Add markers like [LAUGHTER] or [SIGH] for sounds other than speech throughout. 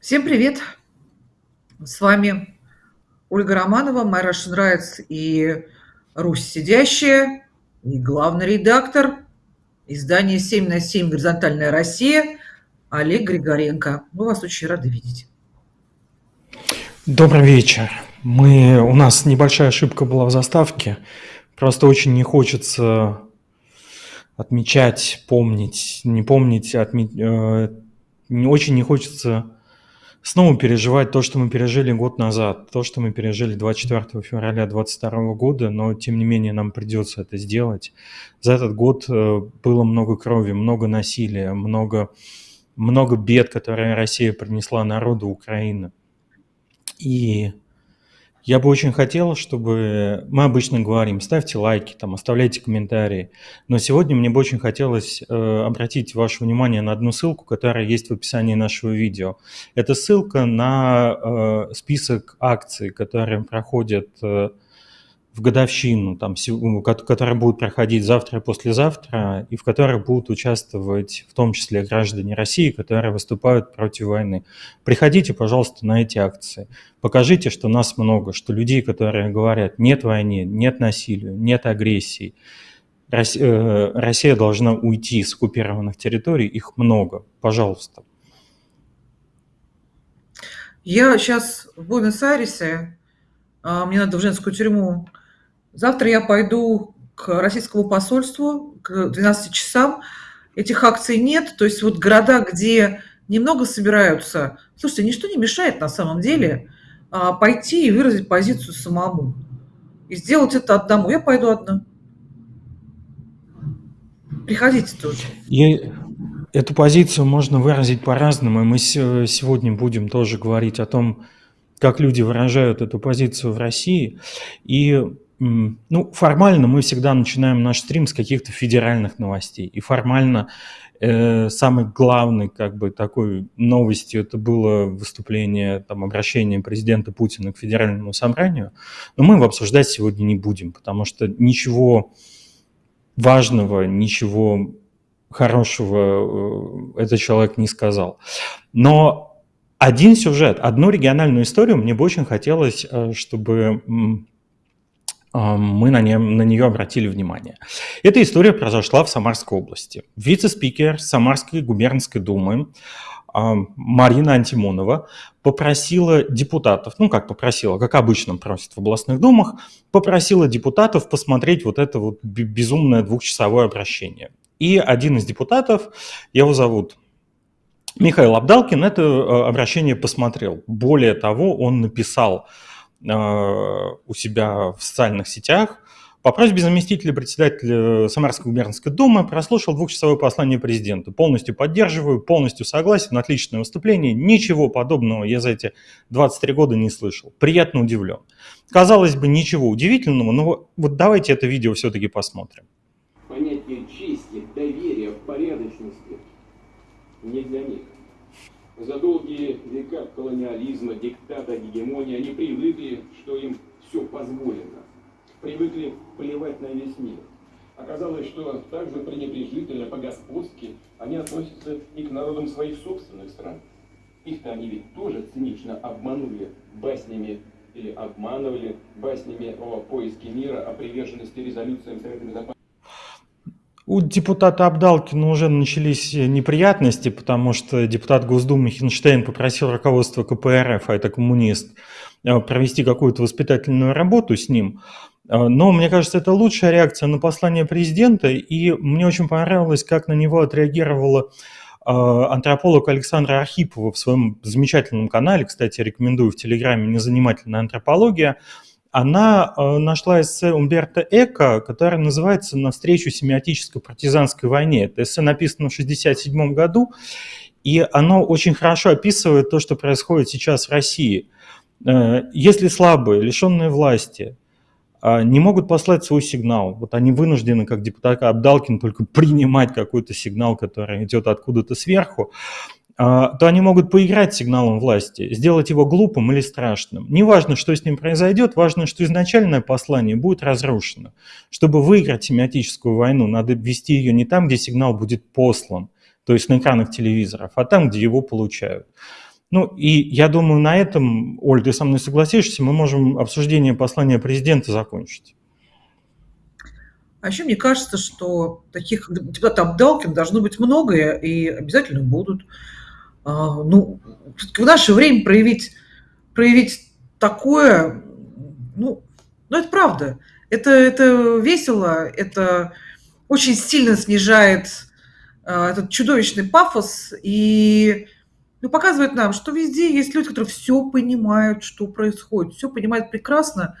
Всем привет! С вами Ольга Романова, My Russian Rights и Русь сидящая, и главный редактор издания «7 на 7. Горизонтальная Россия» Олег Григоренко. Мы вас очень рады видеть. Добрый вечер. Мы, у нас небольшая ошибка была в заставке. Просто очень не хочется отмечать, помнить, не помнить, отме... э, очень не хочется снова переживать то, что мы пережили год назад, то, что мы пережили 24 февраля 2022 года, но тем не менее нам придется это сделать. За этот год э, было много крови, много насилия, много, много бед, которые Россия принесла народу Украины. И я бы очень хотел, чтобы... Мы обычно говорим, ставьте лайки, там, оставляйте комментарии. Но сегодня мне бы очень хотелось э, обратить ваше внимание на одну ссылку, которая есть в описании нашего видео. Это ссылка на э, список акций, которые проходят э, в годовщину, там, которая будет проходить завтра и послезавтра, и в которых будут участвовать в том числе граждане России, которые выступают против войны. Приходите, пожалуйста, на эти акции. Покажите, что нас много, что людей, которые говорят «нет войне», «нет насилию», «нет агрессии», э, Россия должна уйти с оккупированных территорий, их много. Пожалуйста. Я сейчас в Буэнос-Айресе, а, мне надо в женскую тюрьму Завтра я пойду к российскому посольству к 12 часам. Этих акций нет. То есть вот города, где немного собираются, слушайте, ничто не мешает на самом деле а, пойти и выразить позицию самому. И сделать это одному. Я пойду одна. Приходите тоже. И эту позицию можно выразить по-разному. И мы сегодня будем тоже говорить о том, как люди выражают эту позицию в России. И ну, формально мы всегда начинаем наш стрим с каких-то федеральных новостей. И формально э, самой главной как бы такой новостью это было выступление, там, обращение президента Путина к федеральному собранию. Но мы его обсуждать сегодня не будем, потому что ничего важного, ничего хорошего э, этот человек не сказал. Но один сюжет, одну региональную историю мне бы очень хотелось, э, чтобы мы на, не, на нее обратили внимание. Эта история произошла в Самарской области. Вице-спикер Самарской губернской думы Марина Антимонова попросила депутатов, ну как попросила, как обычно просит в областных думах, попросила депутатов посмотреть вот это вот безумное двухчасовое обращение. И один из депутатов, его зовут Михаил Абдалкин, это э, обращение посмотрел. Более того, он написал у себя в социальных сетях по просьбе заместителя председателя Самарской губернской думы прослушал двухчасовое послание президенту. Полностью поддерживаю, полностью согласен, отличное выступление. Ничего подобного я за эти 23 года не слышал. Приятно удивлен. Казалось бы, ничего удивительного, но вот давайте это видео все-таки посмотрим. Понятие чести, доверия, порядочности не для них. За долгие века колониализма, диктата, гегемонии они привыкли, что им все позволено. Привыкли плевать на весь мир. Оказалось, что также пренебрежительно, по-господски они относятся и к народам своих собственных стран. Их-то они ведь тоже цинично обманули баснями или обманывали баснями о поиске мира, о приверженности резолюциям Совета Безопасности. У депутата Абдалкина уже начались неприятности, потому что депутат Госдумы Хинштейн попросил руководство КПРФ, а это коммунист, э, провести какую-то воспитательную работу с ним. Э, но мне кажется, это лучшая реакция на послание президента, и мне очень понравилось, как на него отреагировала э, антрополог Александра Архипова в своем замечательном канале, кстати, рекомендую в Телеграме «Незанимательная антропология», она э, нашла эссе Умберто Эко, которое называется «Навстречу семиотической партизанской войне». Это эссе написано в 1967 году, и оно очень хорошо описывает то, что происходит сейчас в России. Э, если слабые, лишенные власти, э, не могут послать свой сигнал. Вот они вынуждены, как депутат Абдалкин, только принимать какой-то сигнал, который идет откуда-то сверху. А, то они могут поиграть сигналом власти, сделать его глупым или страшным. Неважно, что с ним произойдет, важно, что изначальное послание будет разрушено. Чтобы выиграть семиотическую войну, надо вести ее не там, где сигнал будет послан, то есть на экранах телевизоров, а там, где его получают. Ну и я думаю, на этом, Оль, ты со мной согласишься, мы можем обсуждение послания президента закончить. А еще мне кажется, что таких депутатов-обдалкин должно быть много и обязательно будут. А, ну, в наше время проявить, проявить такое, ну, ну, это правда. Это, это весело, это очень сильно снижает а, этот чудовищный пафос и ну, показывает нам, что везде есть люди, которые все понимают, что происходит, все понимают прекрасно,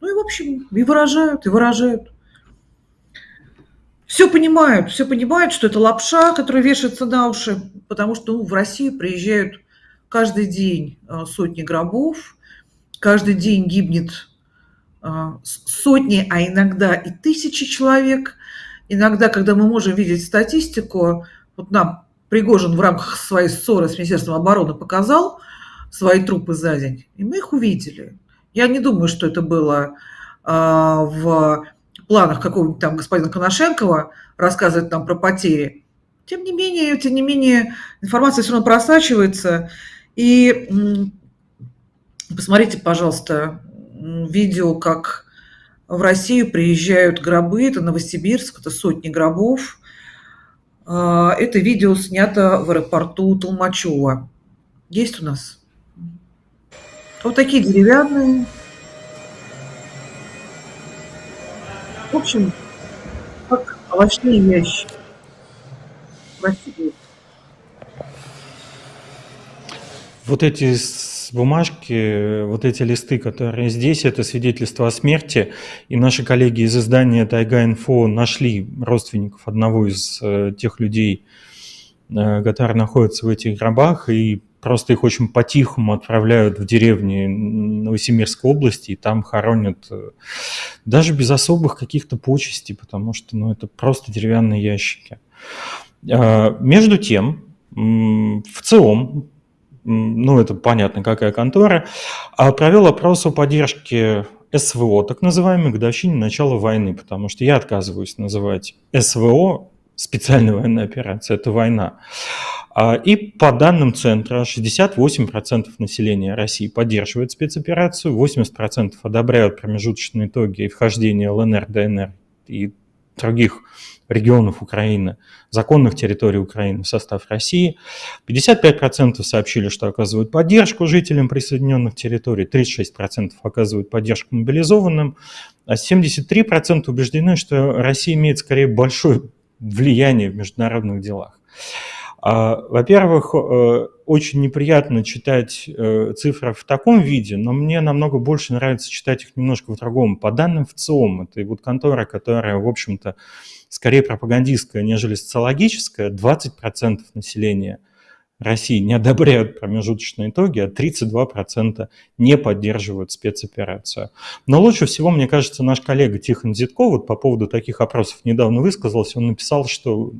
ну и, в общем, и выражают, и выражают. Все понимают, все понимают, что это лапша, которая вешается на уши, потому что ну, в Россию приезжают каждый день а, сотни гробов, каждый день гибнет а, сотни, а иногда и тысячи человек. Иногда, когда мы можем видеть статистику, вот нам Пригожин в рамках своей ссоры с Министерством обороны показал свои трупы за день, и мы их увидели. Я не думаю, что это было а, в планах какого-нибудь там господина Коношенкова рассказывать нам про потери. Тем не менее, тем не менее, информация все равно просачивается. И посмотрите, пожалуйста, видео, как в Россию приезжают гробы, это Новосибирск, это сотни гробов. А, это видео снято в аэропорту Толмачева. Есть у нас? Вот такие деревянные, В общем, как овощные ящики. Красивые. Вот эти бумажки, вот эти листы, которые здесь, это свидетельство о смерти. И наши коллеги из издания Тайга-Инфо нашли родственников одного из э, тех людей, э, которые находятся в этих гробах, и просто их очень по-тихому отправляют в деревни Новосибирской области, и там хоронят э, даже без особых каких-то почестей, потому что ну, это просто деревянные ящики. А, между тем, в ЦИОМ, ну это понятно, какая контора, а, провел опрос о поддержке СВО, так называемой, годовщине начала войны, потому что я отказываюсь называть СВО специальная военная операция, это война. А, и по данным центра 68% населения России поддерживает спецоперацию, 80% одобряют промежуточные итоги и вхождение ЛНР, ДНР и других регионов Украины, законных территорий Украины в состав России. 55% сообщили, что оказывают поддержку жителям присоединенных территорий, 36% оказывают поддержку мобилизованным, а 73% убеждены, что Россия имеет скорее большое влияние в международных делах. А, во-первых, э, очень неприятно читать э, цифры в таком виде, но мне намного больше нравится читать их немножко в другом. По данным ВЦИОМ, это вот контора, которая, в общем-то, скорее пропагандистская, нежели социологическая, 20% населения России не одобряют промежуточные итоги, а 32% не поддерживают спецоперацию. Но лучше всего, мне кажется, наш коллега Тихон Зитков вот по поводу таких опросов недавно высказался. Он написал, что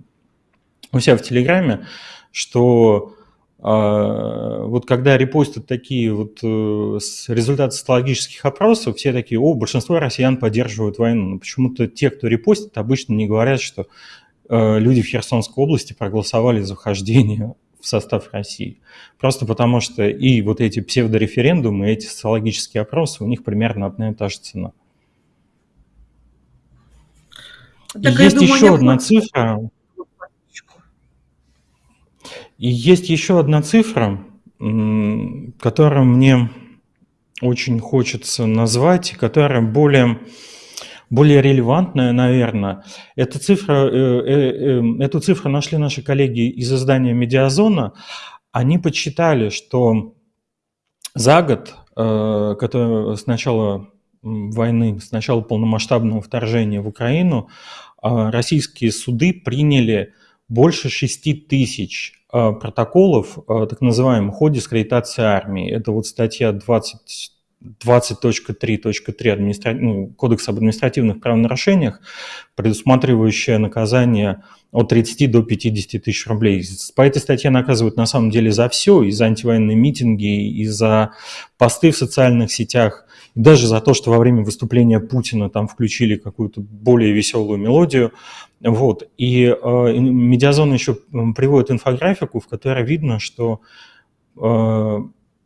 у себя в Телеграме, что а, вот когда репостят такие вот э, результаты социологических опросов, все такие, о, большинство россиян поддерживают войну. Но почему-то те, кто репостит, обычно не говорят, что э, люди в Херсонской области проголосовали за вхождение в состав России. Просто потому что и вот эти псевдореферендумы, и эти социологические опросы, у них примерно одна и та же цена. Так, есть думаю, еще одна цифра, и есть еще одна цифра, которую мне очень хочется назвать, которая более, более релевантная, наверное. Эта цифра, э, э, э, эту цифру нашли наши коллеги из издания «Медиазона». Они подсчитали, что за год, который, с начала войны, с начала полномасштабного вторжения в Украину, российские суды приняли больше 6 тысяч а, протоколов, а, так называемом ходе дискредитации армии. Это вот статья 20 20.3.3 администра... ну, Кодекса об административных правонарушениях, предусматривающая наказание от 30 до 50 тысяч рублей. По этой статье наказывают на самом деле за все, и за антивоенные митинги, и за посты в социальных сетях, даже за то, что во время выступления Путина там включили какую-то более веселую мелодию. Вот. И э, Медиазон еще приводит инфографику, в которой видно, что э,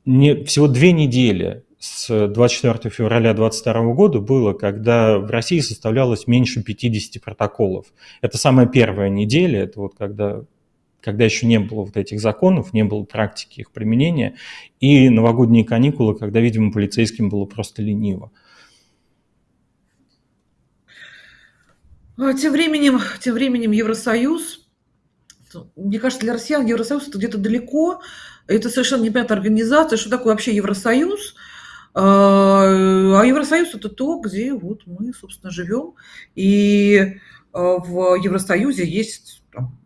не, всего две недели с 24 февраля 2022 года было, когда в России составлялось меньше 50 протоколов. Это самая первая неделя, это вот когда, когда еще не было вот этих законов, не было практики их применения, и новогодние каникулы, когда, видимо, полицейским было просто лениво. А тем временем, тем временем Евросоюз, мне кажется, для россиян Евросоюз это где-то далеко, это совершенно непонятная организация, что такое вообще Евросоюз – а, а Евросоюз это то, где вот мы, собственно, живем. И а, в Евросоюзе есть там,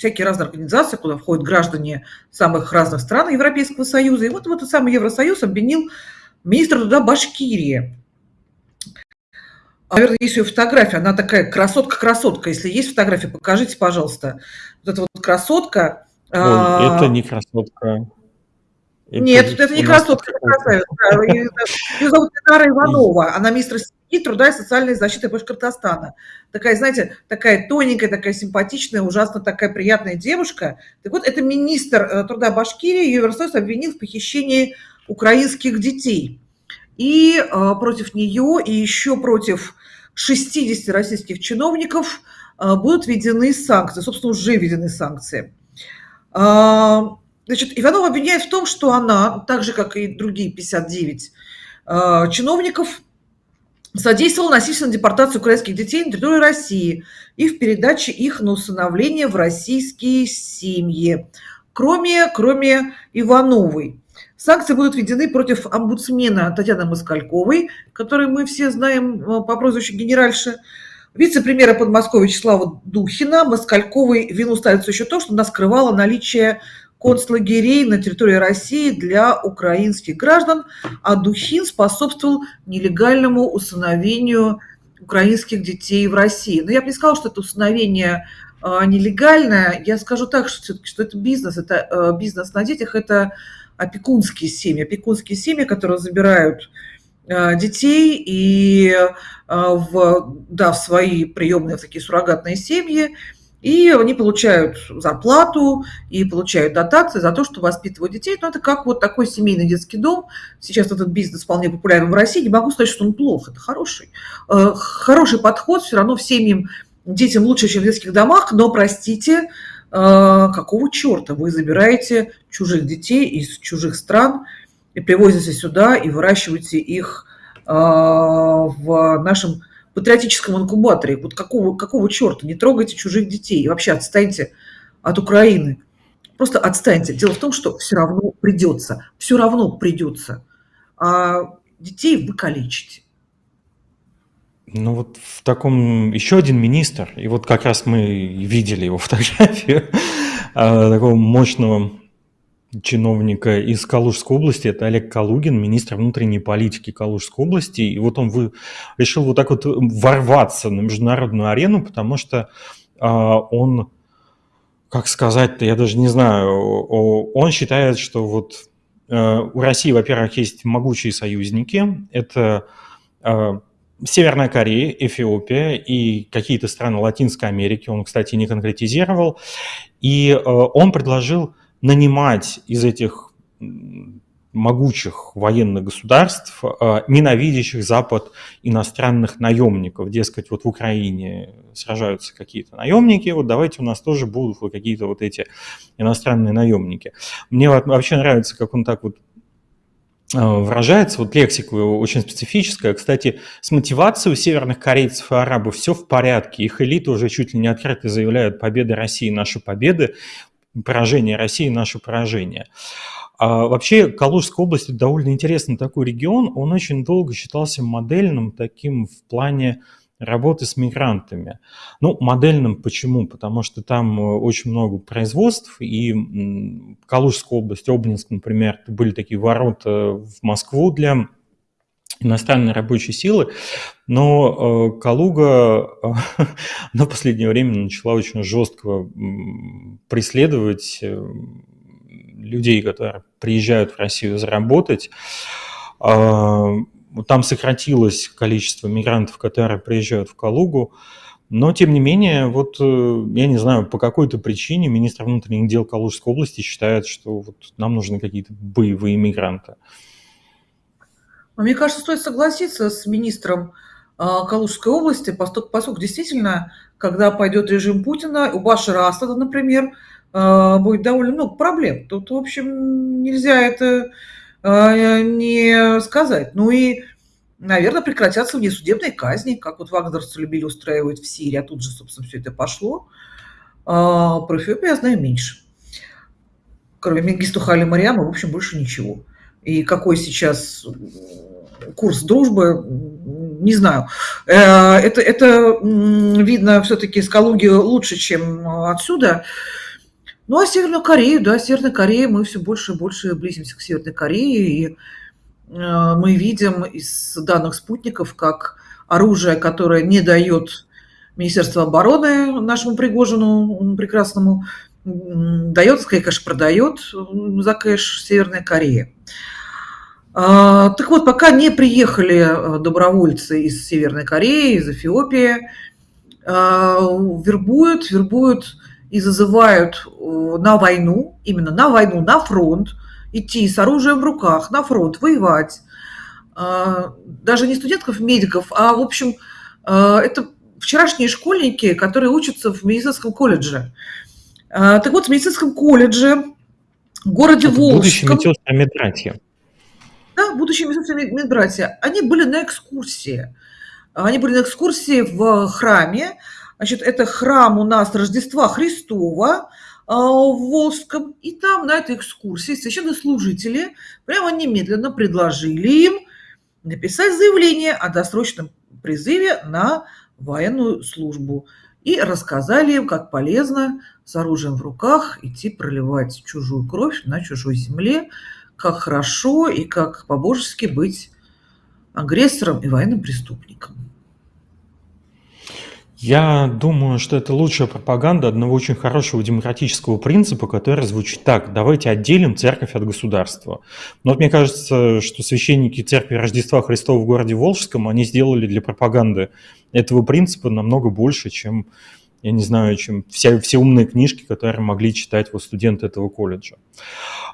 всякие разные организации, куда входят граждане самых разных стран Европейского Союза. И вот в этот самый Евросоюз обвинил министр труда Башкирии. Наверное, есть ее фотография, она такая красотка-красотка. Если есть фотография, покажите, пожалуйста. Вот эта вот красотка. Ой, а... это не красотка. Нет, это не красотка, это красавица. Ее зовут Инара [LAUGHS] Иванова. Она министр семьи, труда и социальной защиты Башкортостана. Такая, знаете, такая тоненькая, такая симпатичная, ужасно такая приятная девушка. Так вот, это министр э, труда Башкирии, Евросоюз обвинил в похищении украинских детей. И э, против нее, и еще против 60 российских чиновников э, будут введены санкции. Собственно, уже введены санкции. Значит, Иванова обвиняет в том, что она, так же, как и другие 59 э, чиновников, содействовала насильственной депортации украинских детей на территории России и в передаче их на усыновление в российские семьи, кроме, кроме Ивановой. Санкции будут введены против омбудсмена Татьяны Москальковой, которую мы все знаем э, по прозвищу генеральши, вице-премьера Подмосковья Вячеслава Духина. Москальковой вину ставится еще то, что она скрывала наличие концлагерей на территории России для украинских граждан, а Духин способствовал нелегальному усыновению украинских детей в России. Но я бы не сказала, что это усыновение а, нелегальное. Я скажу так, что, что это бизнес, это а, бизнес на детях, это опекунские семьи, опекунские семьи, которые забирают а, детей и в, да, в свои приемные в такие суррогатные семьи, и они получают зарплату и получают дотации за то, что воспитывают детей. Но это как вот такой семейный детский дом. Сейчас этот бизнес вполне популярен в России. Не могу сказать, что он плох, это хороший. Э, хороший подход все равно в семьям детям лучше, чем в детских домах, но, простите, э, какого черта вы забираете чужих детей из чужих стран и привозите сюда и выращиваете их э, в нашем патриотическом инкубаторе. Вот какого, какого черта? Не трогайте чужих детей. И вообще отстаньте от Украины. Просто отстаньте. Дело в том, что все равно придется. Все равно придется. А детей вы калечите. Ну вот в таком еще один министр, и вот как раз мы видели его фотографию [LAUGHS] а, такого мощного чиновника из Калужской области, это Олег Калугин, министр внутренней политики Калужской области, и вот он вы, решил вот так вот ворваться на международную арену, потому что а, он, как сказать-то, я даже не знаю, он считает, что вот а, у России, во-первых, есть могучие союзники, это а, Северная Корея, Эфиопия и какие-то страны Латинской Америки, он, кстати, не конкретизировал, и а, он предложил нанимать из этих могучих военных государств, а, ненавидящих Запад иностранных наемников. Дескать, вот в Украине сражаются какие-то наемники, вот давайте у нас тоже будут какие-то вот эти иностранные наемники. Мне вообще нравится, как он так вот а, выражается, вот лексика его очень специфическая. Кстати, с мотивацией у северных корейцев и арабов все в порядке. Их элиты уже чуть ли не открыто заявляют «победа России, наши победы» поражение России, наше поражение. А вообще Калужская область довольно интересный такой регион. Он очень долго считался модельным таким в плане работы с мигрантами. Ну, модельным почему? Потому что там э, очень много производств, и Калужская область, Обнинск, например, были такие ворота в Москву для иностранной рабочей силы, но э, Калуга [LAUGHS] э, на последнее время начала очень жестко преследовать э, людей, которые приезжают в Россию заработать. там сократилось количество мигрантов, которые приезжают в Калугу, но, тем не менее, вот я не знаю, по какой-то причине министр внутренних дел Калужской области считает, что вот нам нужны какие-то боевые мигранты. Мне кажется, стоит согласиться с министром а, Калужской области, поскольку действительно, когда пойдет режим Путина, у Башара Асада, например, а, будет довольно много проблем. Тут, в общем, нельзя это а, не сказать. Ну и, наверное, прекратятся внесудебные казни, как вот вагнерцы любили устраивать в Сирии, а тут же, собственно, все это пошло. Про Эфиопию я знаю меньше. Кроме Мингисту Хали Мариама, в общем, больше ничего. И какой сейчас курс дружбы, не знаю. Э, это, это видно все-таки с Калуги лучше, чем отсюда. Ну, а Северную Корею, да, Северная Корея, мы все больше и больше близимся к Северной Корее, и э, мы видим из данных спутников, как оружие, которое не дает Министерство обороны нашему Пригожину прекрасному, дает, конечно, продает за кэш Северная Корея. А, так вот, пока не приехали э, добровольцы из Северной Кореи, из Эфиопии, а, вербуют, вербуют и зазывают э, на войну, именно на войну, на фронт, идти с оружием в руках, на фронт, воевать. А, даже не студентов, медиков, а, в общем, это вчерашние школьники, которые учатся в медицинском колледже. Так вот, в медицинском колледже в городе это Волжском... Будущие медсестры да, будущие медбратья, они были на экскурсии. Они были на экскурсии в храме. Значит, это храм у нас Рождества Христова а, в Волжском. И там на этой экскурсии священнослужители прямо немедленно предложили им написать заявление о досрочном призыве на военную службу. И рассказали им, как полезно с оружием в руках идти проливать чужую кровь на чужой земле, как хорошо и как по-божески быть агрессором и военным преступником. Я думаю, что это лучшая пропаганда одного очень хорошего демократического принципа, который звучит так. Давайте отделим церковь от государства. Но вот мне кажется, что священники церкви Рождества Христова в городе Волжском, они сделали для пропаганды этого принципа намного больше, чем, я не знаю, чем все, все умные книжки, которые могли читать вот студенты этого колледжа.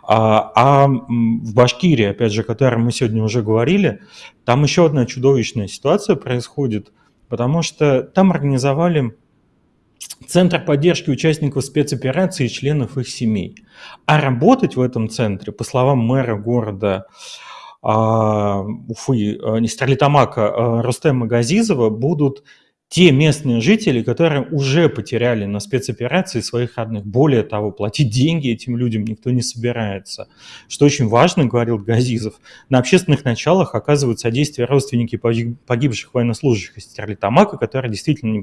А, а в Башкирии, опять же, о которой мы сегодня уже говорили, там еще одна чудовищная ситуация происходит, потому что там организовали Центр поддержки участников спецоперации и членов их семей. А работать в этом центре, по словам мэра города а, Уфы, а, не Стерлитамака, а, Рустема Газизова, будут те местные жители, которые уже потеряли на спецоперации своих родных. Более того, платить деньги этим людям никто не собирается. Что очень важно, говорил Газизов, на общественных началах оказывают содействие родственники погибших военнослужащих из Стерлитамака, которые действительно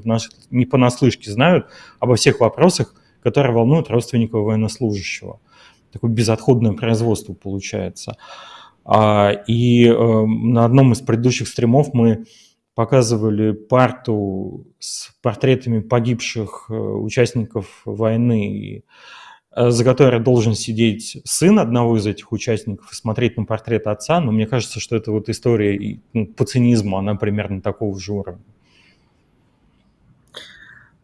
не понаслышке знают обо всех вопросах, которые волнуют родственников военнослужащего. Такое безотходное производство получается. А, и э, на одном из предыдущих стримов мы показывали парту с портретами погибших э, участников войны, э, за которой должен сидеть сын одного из этих участников и смотреть на портрет отца, но мне кажется, что это вот история ну, по цинизму, она примерно такого же уровня.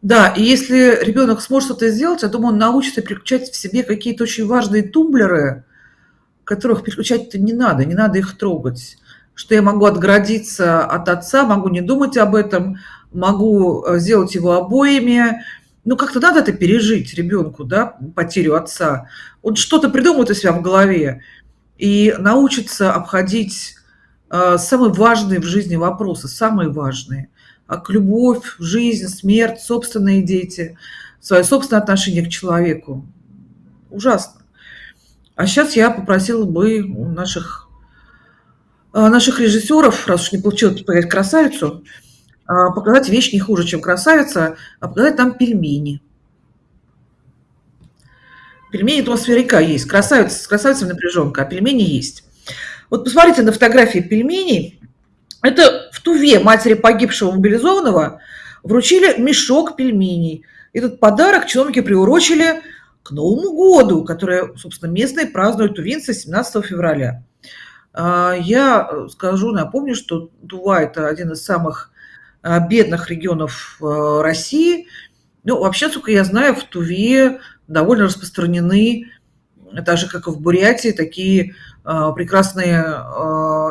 Да, и если ребенок сможет это сделать, я думаю, он научится переключать в себе какие-то очень важные тумблеры, которых переключать-то не надо, не надо их трогать что я могу отгородиться от отца, могу не думать об этом, могу э, сделать его обоими. Ну, как-то надо это пережить ребенку, да, потерю отца. Он что-то придумает у себя в голове и научится обходить э, самые важные в жизни вопросы, самые важные. Как любовь, жизнь, смерть, собственные дети, свое собственное отношение к человеку. Ужасно. А сейчас я попросила бы у наших наших режиссеров, раз уж не получилось показать красавицу, а, показать вещь не хуже, чем красавица, а показать там пельмени. Пельмени атмосферика есть. Красавица, с красавицей напряженка, а пельмени есть. Вот посмотрите на фотографии пельменей. Это в Туве матери погибшего мобилизованного вручили мешок пельменей. Этот подарок чиновники приурочили к Новому году, который, собственно, местные празднуют тувинцы 17 февраля. А, я, э, скажу, напомню, что Тува- это один из самых, а, бедных регионов, э, России. Ну, вообще, насколько я знаю, в Туве довольно распространены, так же, как и в Бурятии, такие, прекрасные,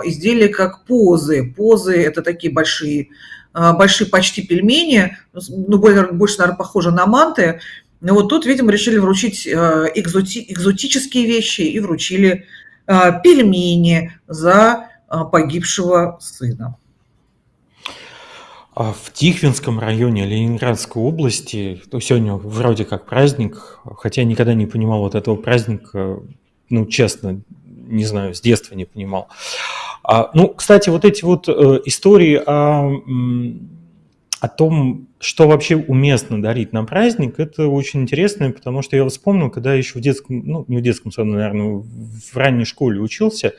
изделия, как позы. Позы- это такие большие, большие почти пельмени, ну, больше, наверно, похожи на манты. Но вот тут, видимо, решили вручить, экзоти экзотические вещи и вручили пельмени за а, погибшего сына. А в Тихвинском районе Ленинградской области, то сегодня вроде как праздник, хотя я никогда не понимал вот этого праздника, ну, честно, не знаю, с детства не понимал. А, ну, кстати, вот эти вот э, истории о о том, что вообще уместно дарить на праздник, это очень интересно, потому что я вспомнил, когда еще в детском, ну, не в детском саду, наверное, в ранней школе учился,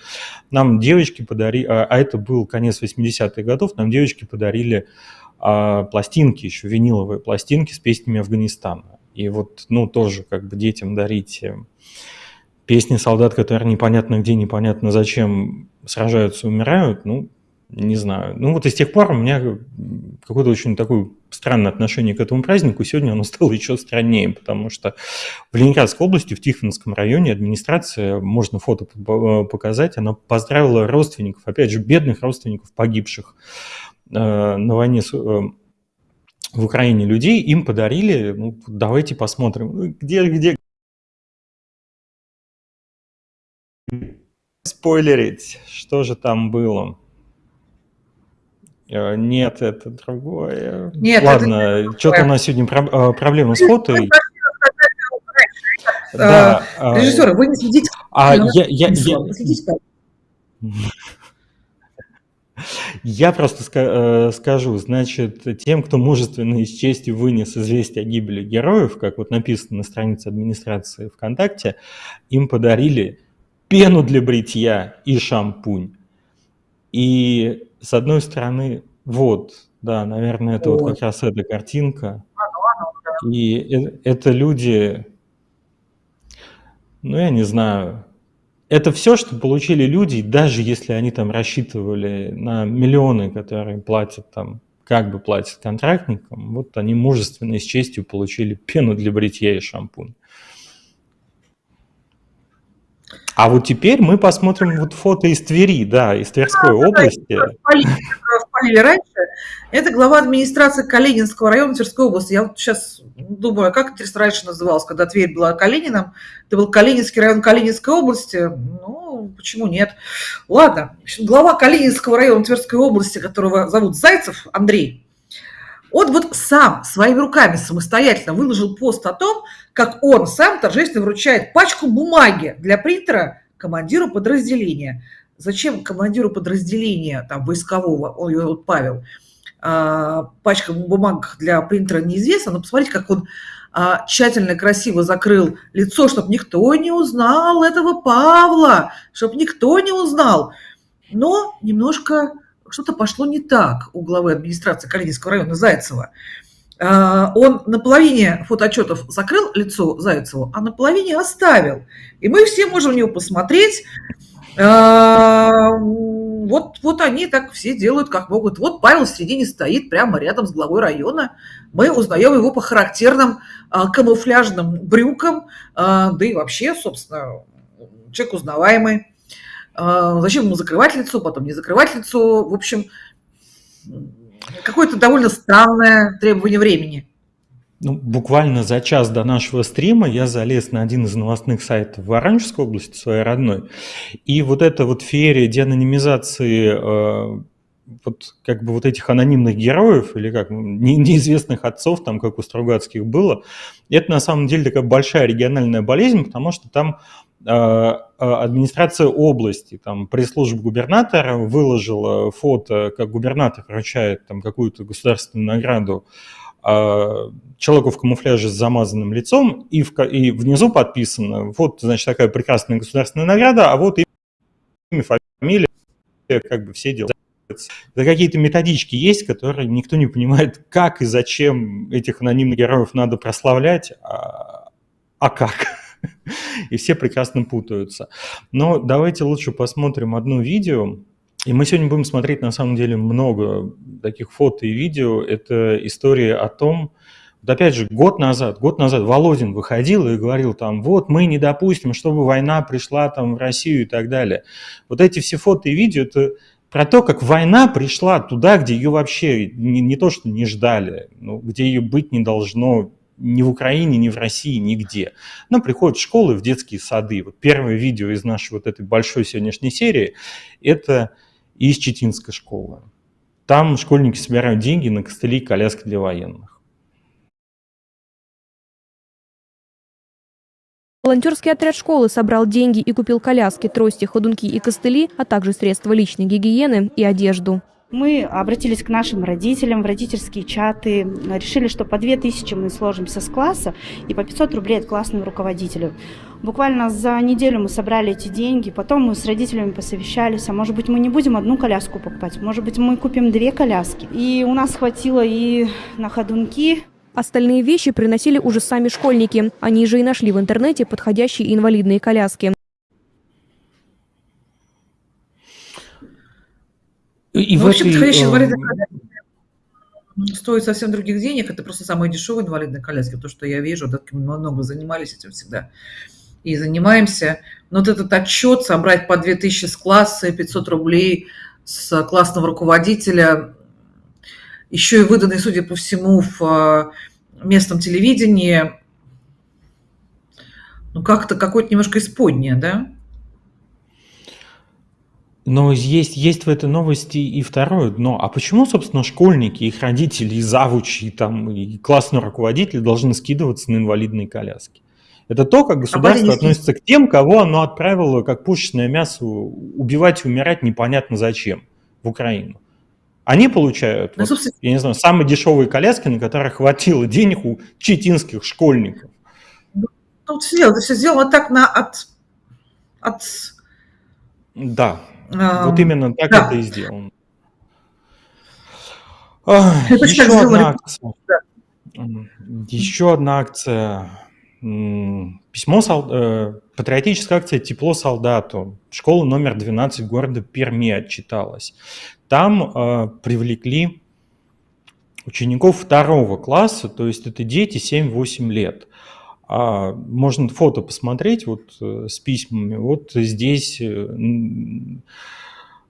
нам девочки подарили, а, а это был конец 80-х годов, нам девочки подарили а, пластинки, еще виниловые пластинки с песнями Афганистана. И вот, ну, тоже как бы детям дарить э, песни солдат, которые непонятно где, непонятно зачем сражаются, умирают, ну, не знаю. Ну вот и с тех пор у меня какое-то очень такое странное отношение к этому празднику. Сегодня оно [LAUGHS] стало еще страннее, потому что в Ленинградской области, в Тихвинском районе администрация, можно фото показать, она поздравила родственников, опять же, бедных родственников погибших э, на войне с, э, в Украине людей, им подарили, ну, давайте посмотрим, ну, где, где, спойлерить, что же там было. Э, нет, это другое. Нет, Ладно, что-то у нас сегодня э, проблема с фото. Да, а, Режиссеры, вы не следите. А я, я, я, я просто э, скажу, значит, тем, кто мужественно и с честью вынес известие о гибели героев, как вот написано на странице администрации ВКонтакте, им подарили пену для бритья и шампунь. И с одной стороны, вот, да, наверное, это вот, вот как раз эта картинка. И это люди, ну, я не знаю, это все, что получили люди, даже если они там рассчитывали на миллионы, которые платят там, как бы платят контрактникам, вот они мужественно и с честью получили пену для бритья и шампунь. А вот теперь мы посмотрим вот фото из Твери, да, из Тверской да, области. Спалили раньше. Это глава администрации Калининского района Тверской области. Я вот сейчас думаю, а как это раньше называлось, когда Тверь была Калинином? Это был Калининский район Калининской области. Ну, почему нет? Ладно. Глава Калининского района Тверской области, которого зовут Зайцев Андрей, он вот сам своими руками самостоятельно выложил пост о том, как он сам торжественно вручает пачку бумаги для принтера командиру подразделения. Зачем командиру подразделения, там, войскового, он, вот Павел, а, пачка бумаг для принтера неизвестна, но посмотрите, как он а, тщательно, красиво закрыл лицо, чтобы никто не узнал этого Павла, чтобы никто не узнал. Но немножко что-то пошло не так у главы администрации Калининского района Зайцева. А, он на половине фотоотчетов закрыл лицо Зайцеву, а на половине оставил. И мы все можем в него посмотреть. А, вот, вот они так все делают, как могут. Вот Павел в середине стоит прямо рядом с главой района. Мы узнаем его по характерным а, камуфляжным брюкам, да и вообще, собственно, человек узнаваемый. А, зачем ему закрывать лицо, потом не закрывать лицо. В общем, какое-то довольно странное требование времени. Ну, буквально за час до нашего стрима я залез на один из новостных сайтов в Воронежской области, своей родной, и вот эта вот феерия деанонимизации э, вот как бы вот этих анонимных героев или как не, неизвестных отцов, там как у Стругацких было, это на самом деле такая большая региональная болезнь, потому что там администрация области, там пресс-служба губернатора выложила фото, как губернатор вручает там какую-то государственную награду э, человеку в камуфляже с замазанным лицом, и, в, и внизу подписано, вот, значит, такая прекрасная государственная награда, а вот имя, фамилия, как бы все дела. Это какие-то методички есть, которые никто не понимает, как и зачем этих анонимных героев надо прославлять, а, а как. [LAUGHS] и все прекрасно путаются. Но давайте лучше посмотрим одно видео, и мы сегодня будем смотреть на самом деле много таких фото и видео. Это история о том, вот опять же, год назад, год назад Володин выходил и говорил там, вот мы не допустим, чтобы война пришла там в Россию и так далее. Вот эти все фото и видео, это про то, как война пришла туда, где ее вообще не, не то, что не ждали, но где ее быть не должно ни в Украине, ни в России, нигде. Она приходит в школы, в детские сады. Вот первое видео из нашей вот этой большой сегодняшней серии – это из Читинской школы. Там школьники собирают деньги на костыли и коляски для военных. Волонтерский отряд школы собрал деньги и купил коляски, трости, ходунки и костыли, а также средства личной гигиены и одежду. Мы обратились к нашим родителям в родительские чаты, решили, что по 2000 мы сложимся с класса и по 500 рублей от классного руководителя. Буквально за неделю мы собрали эти деньги, потом мы с родителями посовещались, а может быть мы не будем одну коляску покупать, может быть мы купим две коляски. И у нас хватило и на ходунки, Остальные вещи приносили уже сами школьники. Они же и нашли в интернете подходящие инвалидные коляски. И ну, в вообще этой, подходящие инвалидные коляски стоят совсем других денег. Это просто самые дешевые инвалидные коляски. То, что я вижу, да, мы много занимались этим всегда. И занимаемся. Но вот этот отчет собрать по 2000 с класса, 500 рублей с классного руководителя, еще и выданный, судя по всему, в э, местном телевидении, ну, как-то какое-то немножко исподнее, да? Но есть, есть в этой новости и второе дно. А почему, собственно, школьники, их родители, и завучи, и, там, и классный руководитель должны скидываться на инвалидные коляски? Это то, как государство а относится к тем, кого оно отправило, как пушечное мясо, убивать и умирать непонятно зачем в Украину. Они получают, ну, вот, я не знаю, самые дешевые коляски, на которых хватило денег у читинских школьников. Ну, тут все, все сделано так на от, от... Да, вот именно так да. это и сделано. Это еще одна акция. Да. Еще одна акция. Письмо, э, патриотическая акция «Тепло солдату». Школа номер 12 города Перми отчиталась. Там э, привлекли учеников второго класса, то есть это дети 7-8 лет. А можно фото посмотреть вот э, с письмами. Вот здесь, э,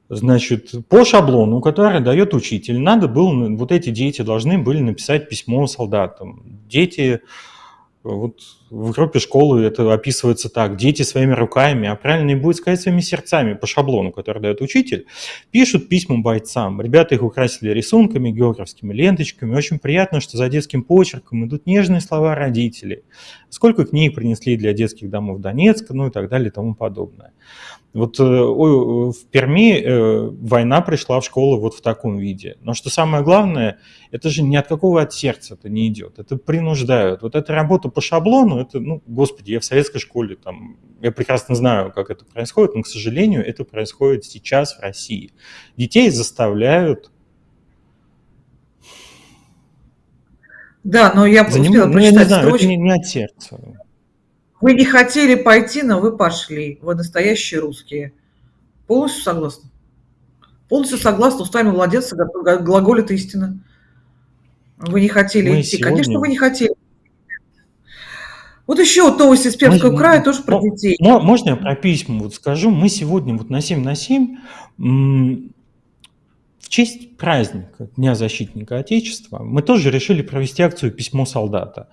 значит, по шаблону, который дает учитель, надо было, вот эти дети должны были написать письмо солдатам. Дети вот в группе школы это описывается так. Дети своими руками, а правильно будет сказать своими сердцами по шаблону, который дает учитель, пишут письма бойцам. Ребята их украсили рисунками, географскими ленточками. Очень приятно, что за детским почерком идут нежные слова родителей. Сколько книг принесли для детских домов Донецка, ну и так далее и тому подобное. Вот э, в Перми э, война пришла в школу вот в таком виде. Но что самое главное, это же ни от какого от сердца это не идет. Это принуждают. Вот эта работа по шаблону, это, ну, господи, я в советской школе, там, я прекрасно знаю, как это происходит, но, к сожалению, это происходит сейчас в России. Детей заставляют Да, но я Заним... успела ну, я не знаю, это не, не от сердца. Вы не хотели пойти, но вы пошли. Вы настоящие русские. Полностью согласна? Полностью согласна. Устами младенца глаголит истина. Вы не хотели Мы идти. Сегодня... Конечно, вы не хотели. Вот еще вот новости из Пермского края тоже про детей. Можно я про письма вот скажу? Мы сегодня вот на 7 на 7 честь праздника Дня защитника Отечества мы тоже решили провести акцию «Письмо солдата».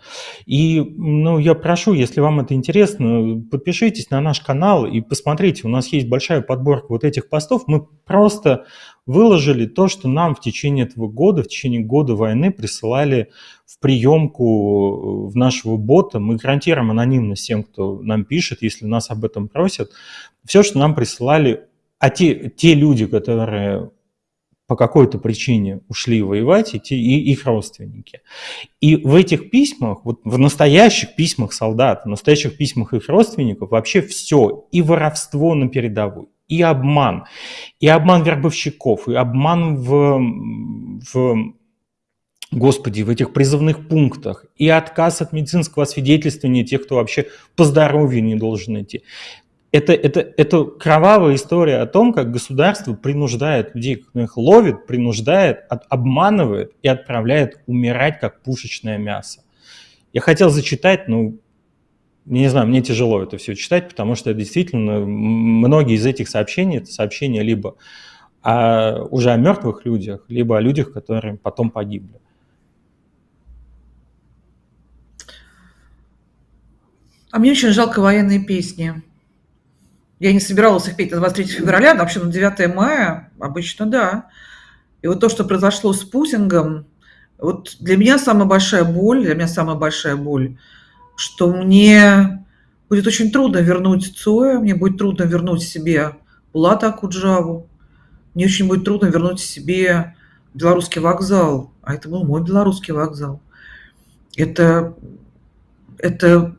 И ну, я прошу, если вам это интересно, подпишитесь на наш канал и посмотрите, у нас есть большая подборка вот этих постов. Мы просто выложили то, что нам в течение этого года, в течение года войны присылали в приемку в нашего бота. Мы гарантируем анонимность тем, кто нам пишет, если нас об этом просят. Все, что нам присылали, а те, те люди, которые по какой-то причине ушли воевать, и, те, и их родственники. И в этих письмах, вот в настоящих письмах солдат, в настоящих письмах их родственников вообще все, и воровство на передовой, и обман, и обман вербовщиков, и обман в, в Господи, в этих призывных пунктах, и отказ от медицинского освидетельствования тех, кто вообще по здоровью не должен идти. Это, это, это кровавая история о том, как государство принуждает людей, их ловит, принуждает, от, обманывает и отправляет умирать, как пушечное мясо. Я хотел зачитать, но не знаю, мне тяжело это все читать, потому что действительно многие из этих сообщений, это сообщения либо о, уже о мертвых людях, либо о людях, которые потом погибли. А мне очень жалко военные песни. Я не собиралась их петь на 23 февраля, но вообще на 9 мая обычно да. И вот то, что произошло с Путингом, вот для меня самая большая боль, для меня самая большая боль, что мне будет очень трудно вернуть Цоя, мне будет трудно вернуть себе Булата Акуджаву, мне очень будет трудно вернуть себе белорусский вокзал, а это был мой белорусский вокзал. Это, это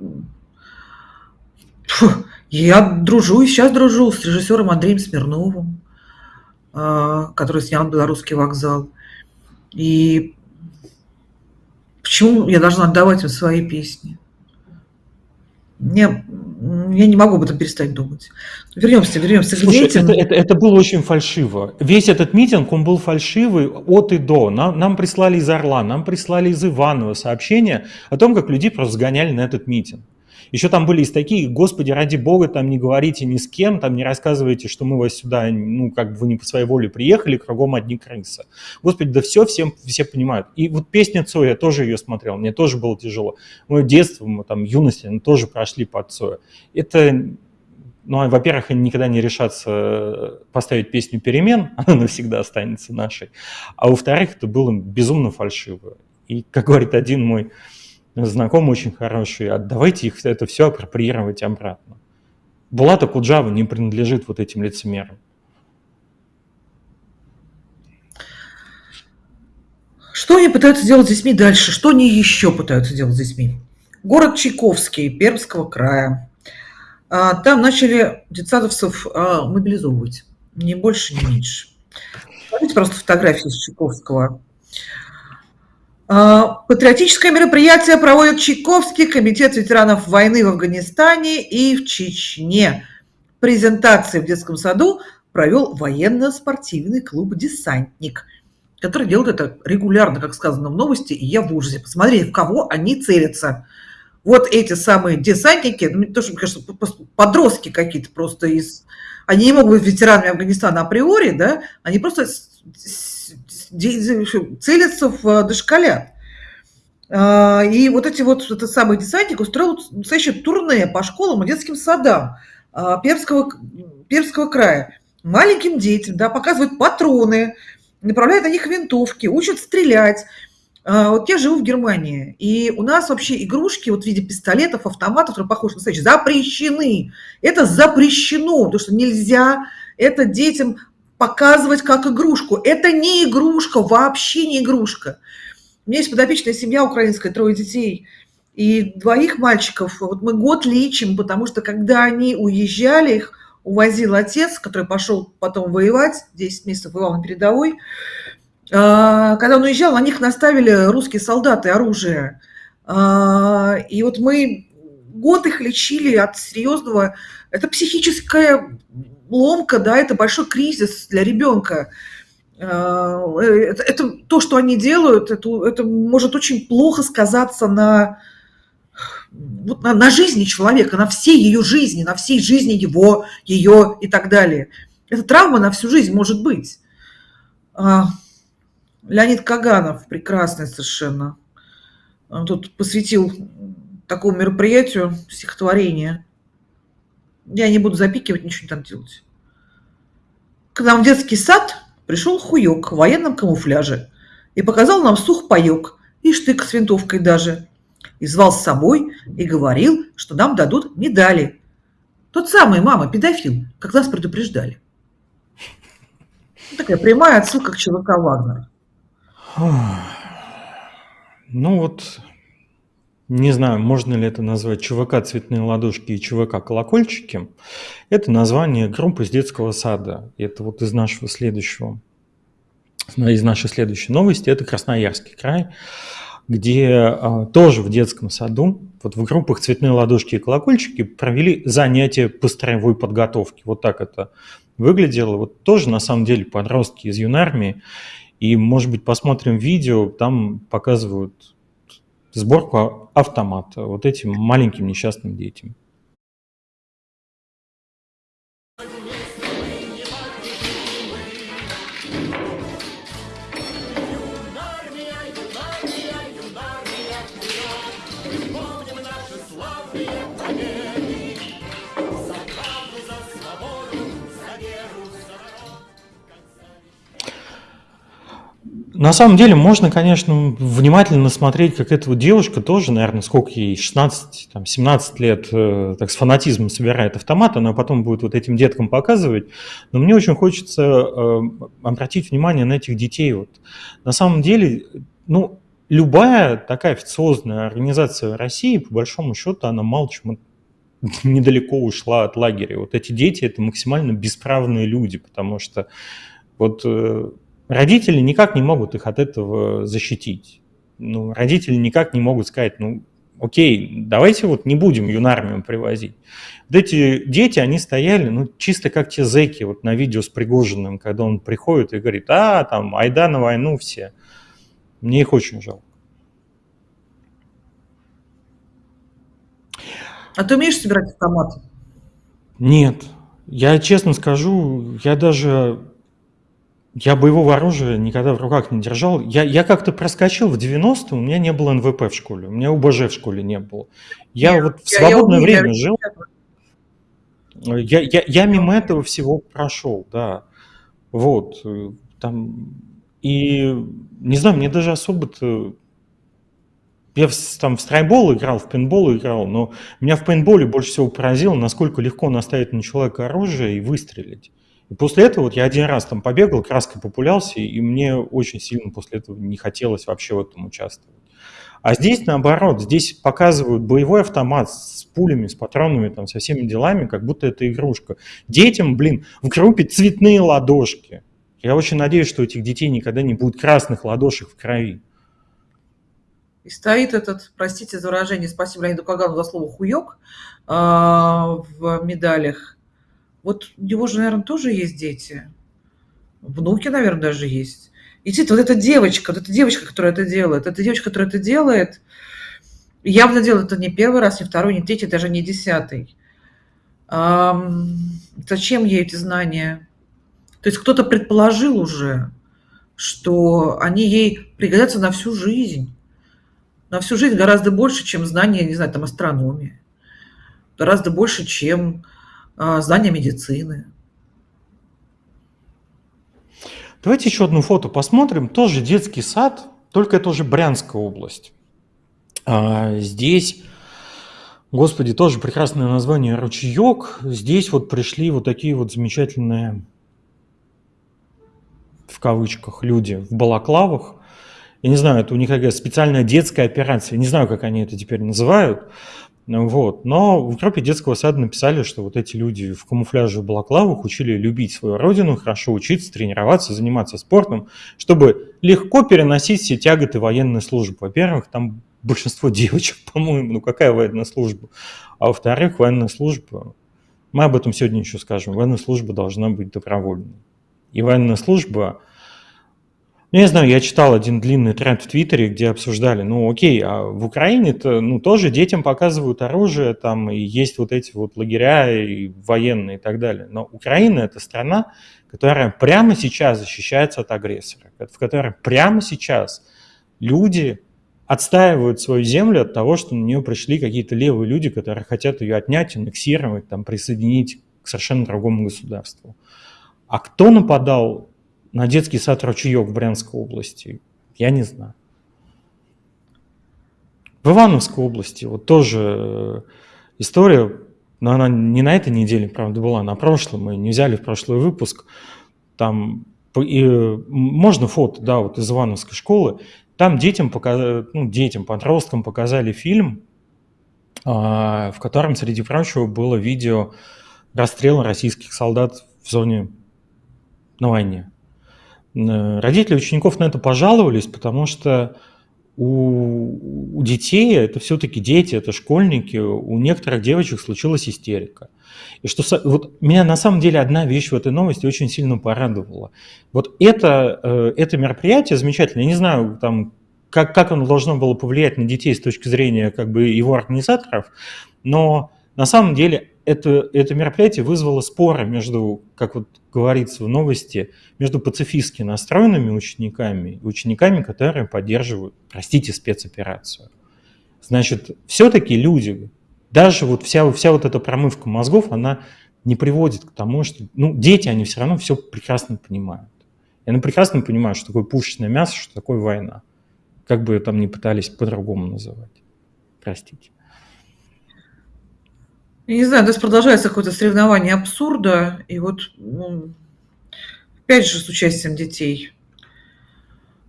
Фу, я дружу и сейчас дружу с режиссером Андреем Смирновым, а, который снял «Белорусский вокзал». И почему я должна отдавать им свои песни? Мне, я не могу об этом перестать думать. Вернемся, вернемся к Слушай, детям. Это, это, это было очень фальшиво. Весь этот митинг, он был фальшивый от и до. Нам, нам прислали из Орла, нам прислали из Иванова сообщения о том, как людей просто сгоняли на этот митинг. Еще там были из таких, господи, ради бога, там не говорите ни с кем, там не рассказывайте, что мы вас сюда, ну, как бы вы не по своей воле приехали, кругом одни крысы. Господи, да все, всем, все понимают. И вот песня Цоя, я тоже ее смотрел, мне тоже было тяжело. Мое детство, мы там, юность, мы тоже прошли под Цоя. Это ну, а, во-первых, они никогда не решатся поставить песню «Перемен», [LAUGHS] она навсегда останется нашей. А во-вторых, это было безумно фальшиво. И, как говорит один мой знакомый очень хороший, а давайте их это все апроприировать обратно. Булата Куджава не принадлежит вот этим лицемерам. Что они пытаются делать с детьми дальше? Что они еще пытаются делать с детьми? Город Чайковский, Пермского края. А, там начали детсадовцев а, мобилизовывать. Ни больше, ни меньше. Смотрите просто фотографии с Чайковского. А, патриотическое мероприятие проводит Чайковский комитет ветеранов войны в Афганистане и в Чечне. Презентации в детском саду провел военно-спортивный клуб «Десантник», который делает это регулярно, как сказано в новости, и я в ужасе. Посмотрите, в кого они целятся. Вот эти самые десантники, ну, то, что, мне подростки какие-то просто из... Они не могут быть ветеранами Афганистана априори, да, они просто целятся в э, дошколят. А, и вот эти вот, этот самый десантник устроил настоящее турне по школам и детским садам а, Пермского, Пермского края. Маленьким детям, да, показывают патроны, направляют на них винтовки, учат стрелять. А, вот я живу в Германии, и у нас вообще игрушки вот в виде пистолетов, автоматов, которые похожи на запрещены. Это запрещено, потому что нельзя это детям показывать как игрушку. Это не игрушка, вообще не игрушка. У меня есть подопечная семья украинская, трое детей, и двоих мальчиков. Вот мы год лечим, потому что когда они уезжали, их увозил отец, который пошел потом воевать, 10 месяцев воевал на передовой. А, когда он уезжал, на них наставили русские солдаты оружие. А, и вот мы год их лечили от серьезного... Это психическая ломка, да, это большой кризис для ребенка. А, это, это то, что они делают, это, это может очень плохо сказаться на, вот на, на жизни человека, на всей ее жизни, на всей жизни его, ее и так далее. Это травма на всю жизнь может быть. А, Леонид Каганов, прекрасный совершенно, он тут посвятил такому мероприятию стихотворение – я не буду запикивать, ничего не там делать. К нам в детский сад пришел хуёк в военном камуфляже и показал нам сухпайок и штык с винтовкой даже. И звал с собой и говорил, что нам дадут медали. Тот самый мама педофил, как нас предупреждали. Такая прямая отсылка к ЧВК Вагнер. Ну вот не знаю, можно ли это назвать ЧВК «Цветные ладошки» и ЧВК «Колокольчики». Это название группы из детского сада. Это вот из нашего следующего из нашей следующей новости, это Красноярский край, где а, тоже в детском саду, вот в группах «Цветные ладошки и колокольчики» провели занятия по строевой подготовке. Вот так это выглядело. Вот тоже, на самом деле, подростки из юнармии. И, может быть, посмотрим видео, там показывают сборку автомата вот этим маленьким несчастным детям. На самом деле можно, конечно, внимательно смотреть, как эта вот девушка тоже, наверное, сколько ей, 16, там, 17 лет, э, так с фанатизмом собирает автомат, она потом будет вот этим деткам показывать. Но мне очень хочется э, обратить внимание на этих детей. Вот. На самом деле, ну, любая такая официозная организация России, по большому счету, она мало чем [LAUGHS] недалеко ушла от лагеря. Вот эти дети – это максимально бесправные люди, потому что вот э, Родители никак не могут их от этого защитить. Ну, родители никак не могут сказать, ну, окей, давайте вот не будем юнармию привозить. Вот эти дети, они стояли, ну, чисто как те зэки вот на видео с Пригожиным, когда он приходит и говорит, а, там, айда на войну все. Мне их очень жалко. А ты умеешь собирать автоматы? Нет. Я честно скажу, я даже я боевого оружия никогда в руках не держал. Я, я как-то проскочил в 90-е, у меня не было НВП в школе, у меня УБЖ в школе не было. Я Нет, вот в свободное я время жил. Я, я, я мимо этого всего прошел, да. Вот. Э, там, и не знаю, мне даже особо-то... Я в, там в страйбол играл, в пейнтбол играл, но меня в пейнтболе больше всего поразило, насколько легко наставить на человека оружие и выстрелить. И после этого вот я один раз там побегал, краской популялся, и мне очень сильно после этого не хотелось вообще в этом участвовать. А здесь наоборот, здесь показывают боевой автомат с пулями, с патронами, там, со всеми делами, как будто это игрушка. Детям, блин, в группе цветные ладошки. Я очень надеюсь, что у этих детей никогда не будет красных ладошек в крови. И стоит этот, простите за выражение, спасибо Леониду Кагану за слово «хуёк» а, в медалях. Вот у него же, наверное, тоже есть дети. Внуки, наверное, даже есть. И действительно, вот эта девочка, вот эта девочка, которая это делает, эта девочка, которая это делает, явно делает это не первый раз, не второй, не третий, даже не десятый. Эм, зачем ей эти знания? То есть кто-то предположил уже, что они ей пригодятся на всю жизнь. На всю жизнь гораздо больше, чем знания, не знаю, там, астрономии. Гораздо больше, чем а, знания медицины. Давайте еще одну фото посмотрим. Тоже детский сад, только это уже Брянская область. А, здесь, господи, тоже прекрасное название ручеек. Здесь вот пришли вот такие вот замечательные, в кавычках, люди в балаклавах. Я не знаю, это у них какая специальная детская операция. Не знаю, как они это теперь называют. Ну вот. Но в группе детского сада написали, что вот эти люди в камуфляже в балаклавах учили любить свою родину, хорошо учиться, тренироваться, заниматься спортом, чтобы легко переносить все тяготы военной службы. Во-первых, там большинство [LAUGHS] девочек, по-моему, ну какая военная служба? А во-вторых, военная служба, мы об этом сегодня еще скажем, военная служба должна быть добровольной. И военная служба ну, я знаю, я читал один длинный тренд в Твиттере, где обсуждали, ну, окей, а в Украине-то, ну, тоже детям показывают оружие, там, и есть вот эти вот лагеря и военные и так далее. Но Украина – это страна, которая прямо сейчас защищается от агрессора, в которой прямо сейчас люди отстаивают свою землю от того, что на нее пришли какие-то левые люди, которые хотят ее отнять, аннексировать, там, присоединить к совершенно другому государству. А кто нападал на детский сад «Ручеек» в Брянской области? Я не знаю. В Ивановской области вот тоже э, история, но она не на этой неделе, правда, была, на прошлом, мы не взяли в прошлый выпуск. Там и, можно фото, да, вот из Ивановской школы. Там детям, показали, ну, детям, подросткам показали фильм, а, в котором, среди прочего, было видео расстрела российских солдат в зоне на войне. Родители учеников на это пожаловались, потому что у, у детей, это все-таки дети, это школьники, у некоторых девочек случилась истерика. И что вот меня на самом деле одна вещь в этой новости очень сильно порадовала. Вот это, э, это мероприятие замечательное. Я не знаю, там, как, как оно должно было повлиять на детей с точки зрения как бы, его организаторов, но на самом деле это, это мероприятие вызвало споры между, как вот говорится в новости, между пацифистски настроенными учениками и учениками, которые поддерживают, простите, спецоперацию. Значит, все-таки люди, даже вот вся, вся вот эта промывка мозгов, она не приводит к тому, что, ну, дети, они все равно все прекрасно понимают. И они прекрасно понимают, что такое пушечное мясо, что такое война. Как бы там ни пытались по-другому называть. Простите. Я не знаю, у нас продолжается какое-то соревнование абсурда, и вот ну, опять же с участием детей.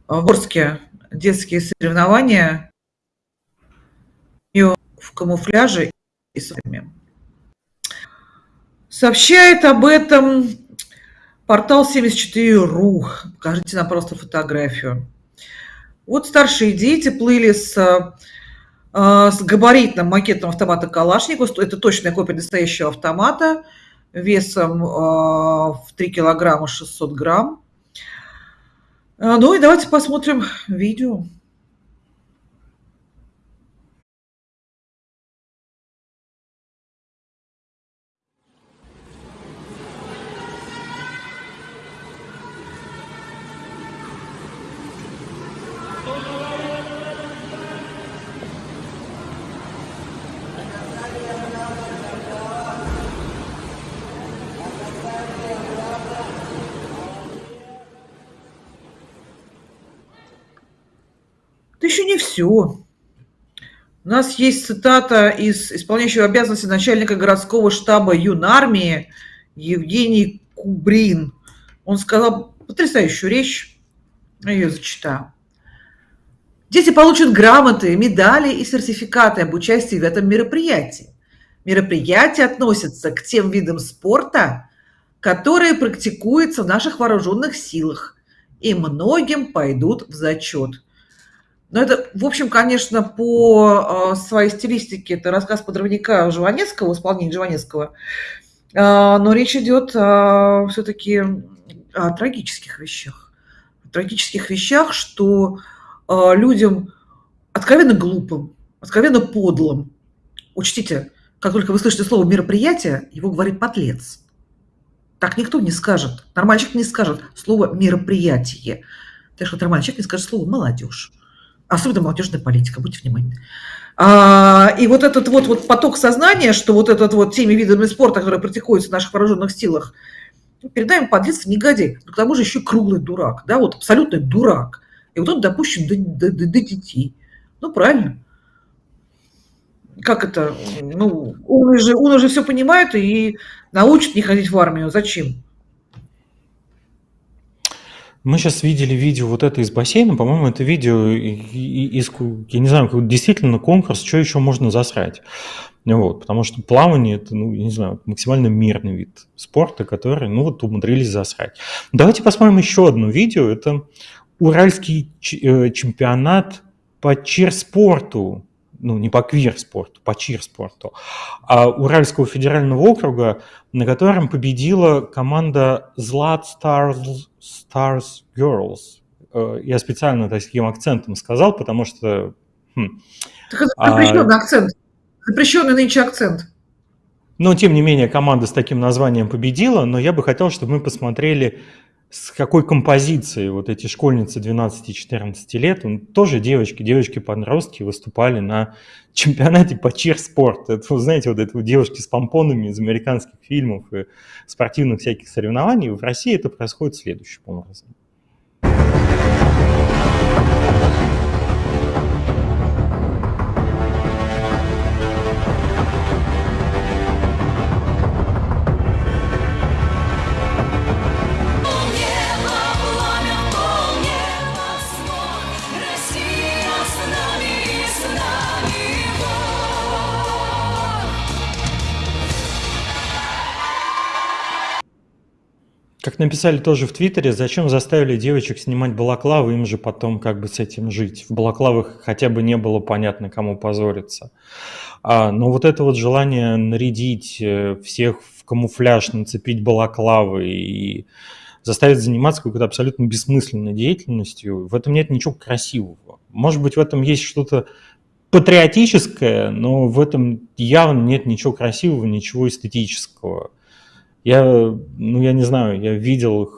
В Орске детские соревнования в камуфляже и с Сообщает об этом портал 74.ru. Покажите нам просто фотографию. Вот старшие дети плыли с а, с габаритным макетом автомата Калашников. Это точная копия настоящего автомата весом а, в 3 килограмма 600 грамм. А, ну и давайте посмотрим видео. Все. У нас есть цитата из исполняющего обязанности начальника городского штаба юнармии Евгений Кубрин. Он сказал потрясающую речь, я ее зачитаю. Дети получат грамоты, медали и сертификаты об участии в этом мероприятии. Мероприятие относится к тем видам спорта, которые практикуются в наших вооруженных силах, и многим пойдут в зачет – но это, в общем, конечно, по а, своей стилистике это рассказ подрывника Жванецкого, исполнения Жванецкого, а, но речь идет все-таки о трагических вещах. О трагических вещах, что а, людям откровенно глупым, откровенно подлым, учтите, как только вы слышите слово «мероприятие», его говорит подлец. Так никто не скажет. Нормальный человек не скажет слово «мероприятие». Так что нормальный человек не скажет слово «молодежь» особенно молодежная политика, будьте внимательны. А, и вот этот вот, вот поток сознания, что вот этот вот теми видами спорта, которые практикуются в наших вооруженных силах, передаем подлец негодяй, но к тому же еще круглый дурак, да, вот абсолютный дурак. И вот он допущен до, до, до, до детей. Ну, правильно. Как это? Ну, он уже, он уже все понимает и научит не ходить в армию. Зачем? Мы сейчас видели видео вот это из бассейна, по-моему, это видео из, я не знаю, действительно конкурс, что еще можно засрать. Вот, потому что плавание это, ну, я не знаю, максимально мирный вид спорта, который, ну, вот умудрились засрать. Давайте посмотрим еще одно видео. Это уральский э, чемпионат по чирспорту ну, не по квир-спорту, по чир-спорту, а Уральского федерального округа, на котором победила команда Zlat Stars, Stars Girls. Э, я специально таким акцентом сказал, потому что... Хм, так это запрещенный а, акцент. Запрещенный нынче акцент. Но, тем не менее, команда с таким названием победила, но я бы хотел, чтобы мы посмотрели с какой композицией вот эти школьницы 12-14 лет, он, тоже девочки, девочки-подростки выступали на чемпионате по чир-спорт. Это, вы знаете, вот это вот девушки с помпонами из американских фильмов и спортивных всяких соревнований. В России это происходит следующим образом. Написали тоже в Твиттере, зачем заставили девочек снимать балаклавы, им же потом как бы с этим жить. В балаклавах хотя бы не было понятно, кому позориться. А, но вот это вот желание нарядить э, всех в камуфляж, нацепить балаклавы и заставить заниматься какой-то абсолютно бессмысленной деятельностью, в этом нет ничего красивого. Может быть, в этом есть что-то патриотическое, но в этом явно нет ничего красивого, ничего эстетического. Я, ну, я не знаю, я видел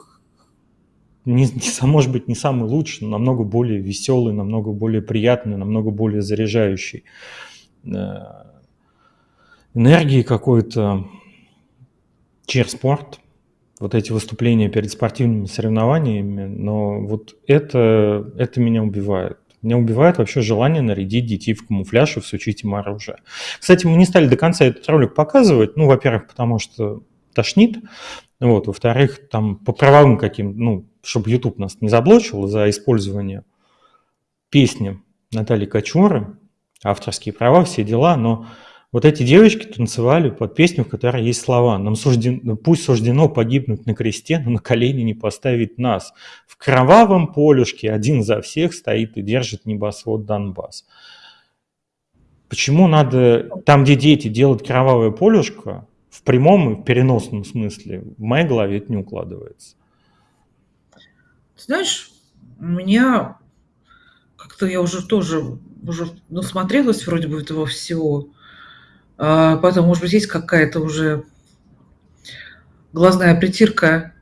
не, не, может быть, не самый лучший, но намного более веселый, намного более приятный, намного более заряжающий э, энергии какой-то чирспорт, вот эти выступления перед спортивными соревнованиями, но вот это, это меня убивает. Меня убивает вообще желание нарядить детей в камуфляж и всучить им оружие. Кстати, мы не стали до конца этот ролик показывать, ну, во-первых, потому что тошнит, вот, во-вторых, там по правовым каким, ну, чтобы YouTube нас не заблочил за использование песни Натальи Кочуры, авторские права, все дела, но вот эти девочки танцевали под песню, в которой есть слова «Нам суждено, пусть суждено погибнуть на кресте, но на колени не поставить нас. В кровавом полюшке один за всех стоит и держит небосвод Донбасс». Почему надо там, где дети, делать кровавое полюшко, в прямом и в переносном смысле, в моей голове это не укладывается. Знаешь, у меня как-то я уже тоже уже насмотрелась вроде бы этого всего. А, поэтому, может быть, есть какая-то уже глазная притирка.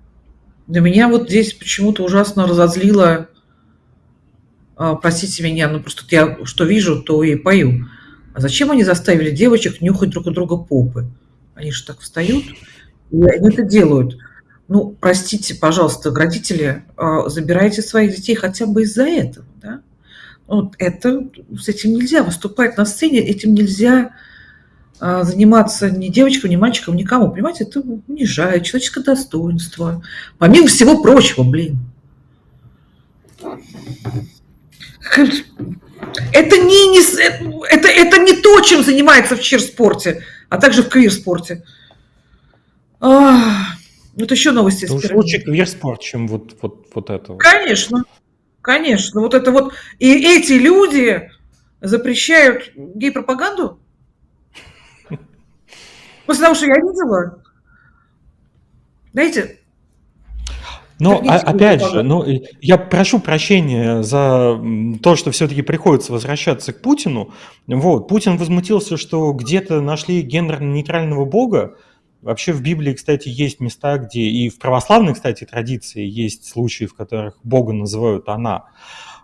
Для меня вот здесь почему-то ужасно разозлило, а, простите меня, ну просто я что вижу, то и пою. А зачем они заставили девочек нюхать друг у друга попы? Они же так встают, и они это делают. Ну, простите, пожалуйста, родители, а, забирайте своих детей хотя бы из-за этого, да? Вот это, с этим нельзя выступать на сцене, этим нельзя а, заниматься ни девочкам, ни мальчикам, никому. Понимаете, это унижает человеческое достоинство. Помимо всего прочего, блин. Это не, не, это, это не то, чем занимается в чир-спорте, а также в квир-спорте. А, вот еще новости. Это уж лучше квир-спорт, чем вот, вот, вот это. Конечно, конечно. Вот это вот. И эти люди запрещают гей-пропаганду? [LAUGHS] После того, что я видела, знаете, но опять же, ну, я прошу прощения за то, что все-таки приходится возвращаться к Путину. Вот, Путин возмутился, что где-то нашли гендерно-нейтрального бога. Вообще в Библии, кстати, есть места, где и в православной, кстати, традиции есть случаи, в которых Бога называют она.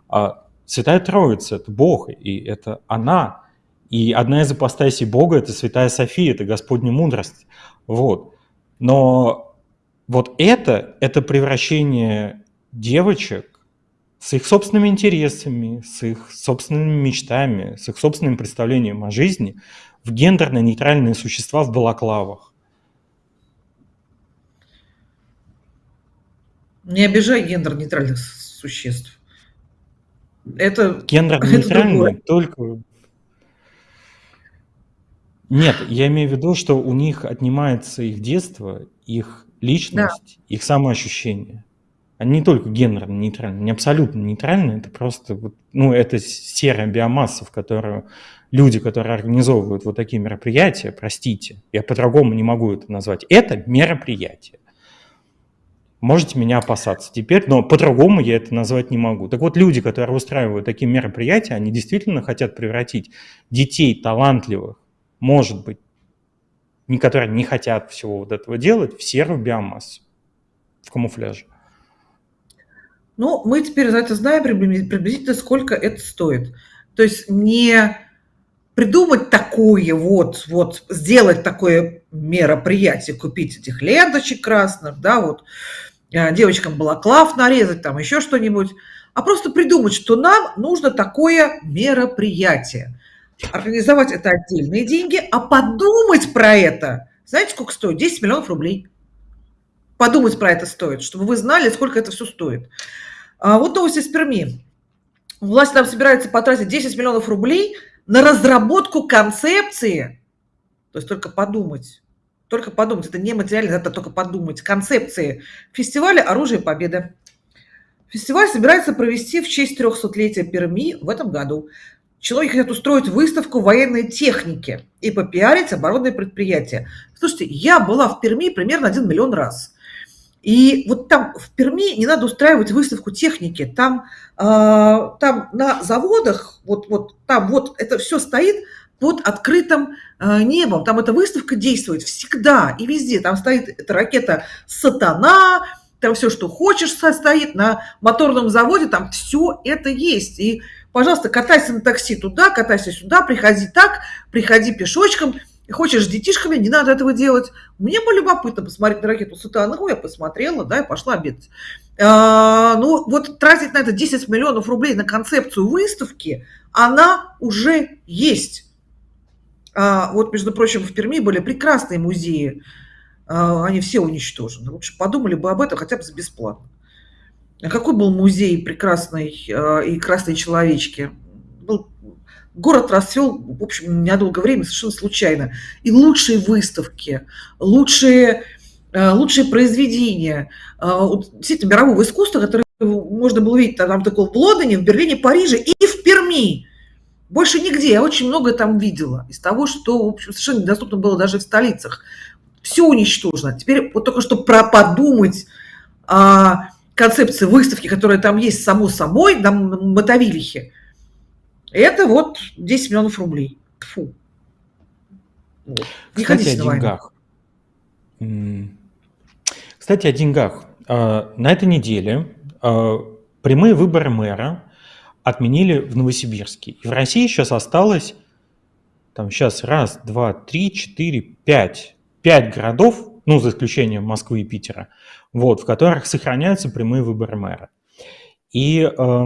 А Святая Троица – это Бог, и это она. И одна из апостасий Бога – это Святая София, это Господня мудрость. Вот. Но вот это, это превращение девочек с их собственными интересами, с их собственными мечтами, с их собственным представлением о жизни в гендерно-нейтральные существа в балаклавах. Не обижай гендер-нейтральных существ. Это гендерно-нейтральные только нет, я имею в виду, что у них отнимается их детство, их личность, да. их самоощущение. Они не только гендерно нейтральны, не абсолютно нейтральны, это просто, вот, ну, это серая биомасса, в которую люди, которые организовывают вот такие мероприятия, простите, я по-другому не могу это назвать, это мероприятие. Можете меня опасаться теперь, но по-другому я это назвать не могу. Так вот, люди, которые устраивают такие мероприятия, они действительно хотят превратить детей талантливых, может быть, которые не хотят всего вот этого делать, в серую биомассу, в камуфляже. Ну, мы теперь за это знаем приблизительно, сколько это стоит. То есть не придумать такое вот, вот сделать такое мероприятие, купить этих ленточек красных, да, вот, э, девочкам балаклав нарезать, там еще что-нибудь, а просто придумать, что нам нужно такое мероприятие. Организовать это отдельные деньги, а подумать про это, знаете, сколько стоит? 10 миллионов рублей. Подумать про это стоит, чтобы вы знали, сколько это все стоит. А вот новость из Перми. Власть там собирается потратить 10 миллионов рублей на разработку концепции, то есть только подумать, Только подумать, это не материально, это только подумать. Концепции фестиваля «Оружие Победы». Фестиваль собирается провести в честь 300-летия Перми в этом году. Человек хотят устроить выставку военной техники и попиарить оборонные предприятия. Слушайте, я была в Перми примерно один миллион раз. И вот там в Перми не надо устраивать выставку техники. Там, э, там на заводах, вот, вот там вот это все стоит под открытым э, небом. Там эта выставка действует всегда и везде. Там стоит эта ракета «Сатана», там все, что хочешь, стоит на моторном заводе, там все это есть. И, пожалуйста, катайся на такси туда, катайся сюда, приходи так, приходи пешочком. Хочешь с детишками, не надо этого делать. Мне было любопытно посмотреть на ракету Сатана. Ну, я посмотрела, да, и пошла обедать. А, ну, вот тратить на это 10 миллионов рублей на концепцию выставки, она уже есть. А, вот, между прочим, в Перми были прекрасные музеи. А, они все уничтожены. Лучше подумали бы об этом хотя бы бесплатно. А какой был музей прекрасной а, и красной человечки? Был, город расцвел, в общем, недолгое время, совершенно случайно. И лучшие выставки, лучшие, лучшие произведения, действительно, мирового искусства, которые можно было видеть там такого в Лондоне, в Берлине, Париже и в Перми. Больше нигде. Я очень многое там видела из того, что, в общем, совершенно недоступно было даже в столицах. Все уничтожено. Теперь вот только что про подумать о концепции выставки, которая там есть само собой, на Мотовилихе, это вот 10 миллионов рублей. Фу. Вот. Не Кстати, о деньгах. Кстати, о деньгах. На этой неделе а, прямые выборы мэра отменили в Новосибирске. И в России сейчас осталось, там сейчас раз, два, три, четыре, пять, пять городов, ну, за исключением Москвы и Питера, вот, в которых сохраняются прямые выборы мэра. И э,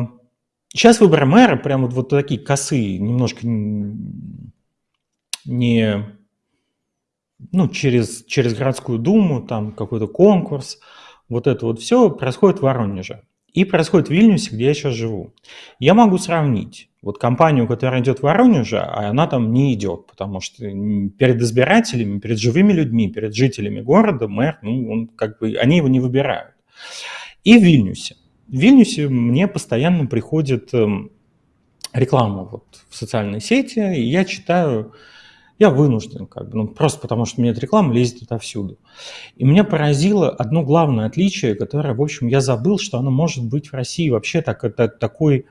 сейчас выборы мэра прям вот, вот такие косые, немножко не, ну, через, через городскую думу, там какой-то конкурс, вот это вот все происходит в Воронеже. И происходит в Вильнюсе, где я сейчас живу. Я могу сравнить. Вот компанию, которая идет в Воронеже, а она там не идет, потому что перед избирателями, перед живыми людьми, перед жителями города мэр, ну, он как бы, они его не выбирают. И в Вильнюсе. В Вильнюсе мне постоянно приходит эм, реклама вот в социальной сети, и я читаю я вынужден, как бы, ну, просто потому что мне эта реклама лезет отовсюду. И меня поразило одно главное отличие, которое, в общем, я забыл, что оно может быть в России. Вообще так, это, такой,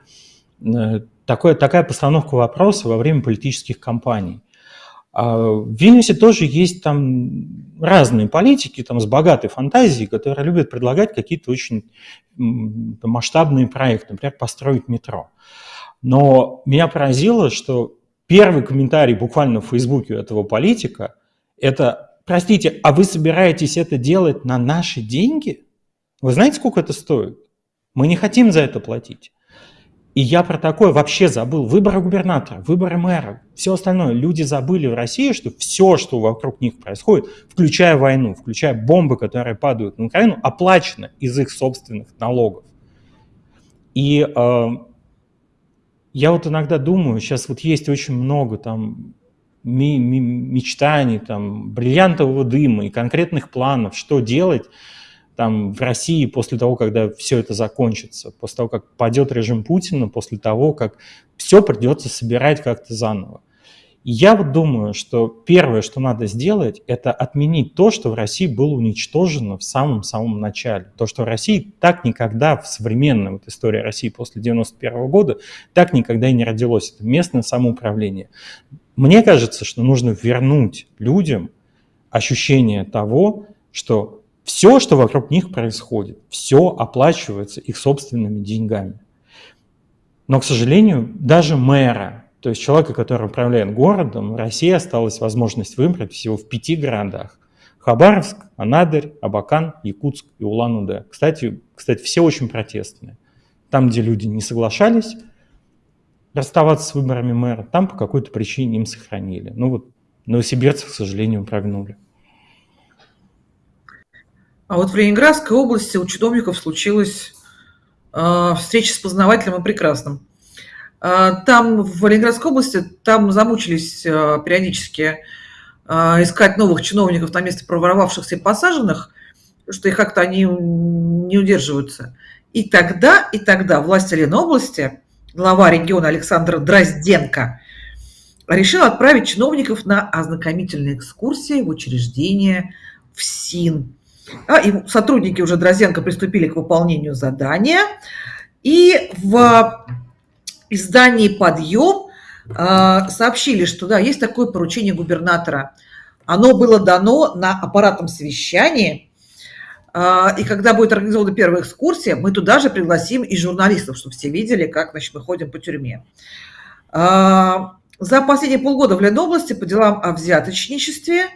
э, такой, такая постановка вопроса во время политических кампаний. А в Вильнюсе тоже есть там разные политики там, с богатой фантазией, которые любят предлагать какие-то очень масштабные проекты, например, построить метро. Но меня поразило, что Первый комментарий буквально в Фейсбуке этого политика – это, простите, а вы собираетесь это делать на наши деньги? Вы знаете, сколько это стоит? Мы не хотим за это платить. И я про такое вообще забыл. Выборы губернатора, выборы мэра, все остальное. Люди забыли в России, что все, что вокруг них происходит, включая войну, включая бомбы, которые падают на Украину, оплачено из их собственных налогов. И э, я вот иногда думаю, сейчас вот есть очень много там мечтаний, там, бриллиантового дыма и конкретных планов, что делать там в России после того, когда все это закончится, после того, как падет режим Путина, после того, как все придется собирать как-то заново. Я вот думаю, что первое, что надо сделать, это отменить то, что в России было уничтожено в самом-самом начале. То, что в России так никогда в современной вот истории России после 91 года так никогда и не родилось. Это местное самоуправление. Мне кажется, что нужно вернуть людям ощущение того, что все, что вокруг них происходит, все оплачивается их собственными деньгами. Но, к сожалению, даже мэра, то есть человека, который управляет городом, России осталась возможность выбрать всего в пяти городах. Хабаровск, Анадырь, Абакан, Якутск и Улан-Удэ. Кстати, кстати, все очень протестные. Там, где люди не соглашались расставаться с выборами мэра, там по какой-то причине им сохранили. Ну вот новосибирцы, к сожалению, прогнули. А вот в Ленинградской области у чиновников случилась э, встреча с познавателем и прекрасным. А, там в Ленинградской области, там замучились а, периодически а, искать новых чиновников на место проворовавшихся и посаженных, что их как-то они не удерживаются. И тогда, и тогда власть Ленобласти, глава региона Александр Дрозденко, решил отправить чиновников на ознакомительные экскурсии в учреждение в СИН. А, и сотрудники уже Дрозденко приступили к выполнению задания. И в издании «Подъем» а, сообщили, что да, есть такое поручение губернатора. Оно было дано на аппаратном совещании – а, и когда будет организована первая экскурсия, мы туда же пригласим и журналистов, чтобы все видели, как значит, мы ходим по тюрьме. А, за последние полгода в Ленобласти по делам о взяточничестве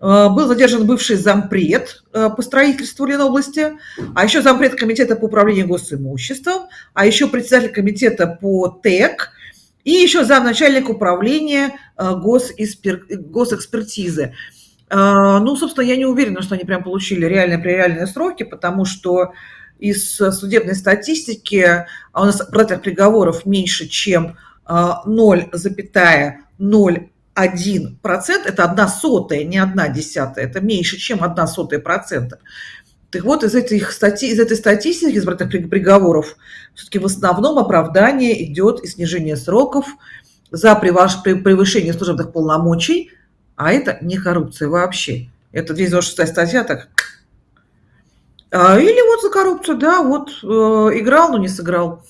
Э, был задержан бывший зампред э, по строительству Ленобласти, а еще зампред комитета по управлению госимуществом, а еще председатель комитета по ТЭК и еще замначальник управления э, госэспер... госэкспертизы. Ну, собственно, я не уверена, что они прям получили реальные, пререальные сроки, потому что из судебной статистики а у нас продательных приговоров меньше, чем 0,0 один процент это одна сотая, не одна десятая, это меньше, чем одна сотая процента. Так вот, из, этих стати, из этой статистики из этих приговоров все-таки в основном оправдание идет и снижение сроков за превышение служебных полномочий, а это не коррупция вообще. Это 226 статья, так а или вот за коррупцию, да, вот э, играл, но не сыграл.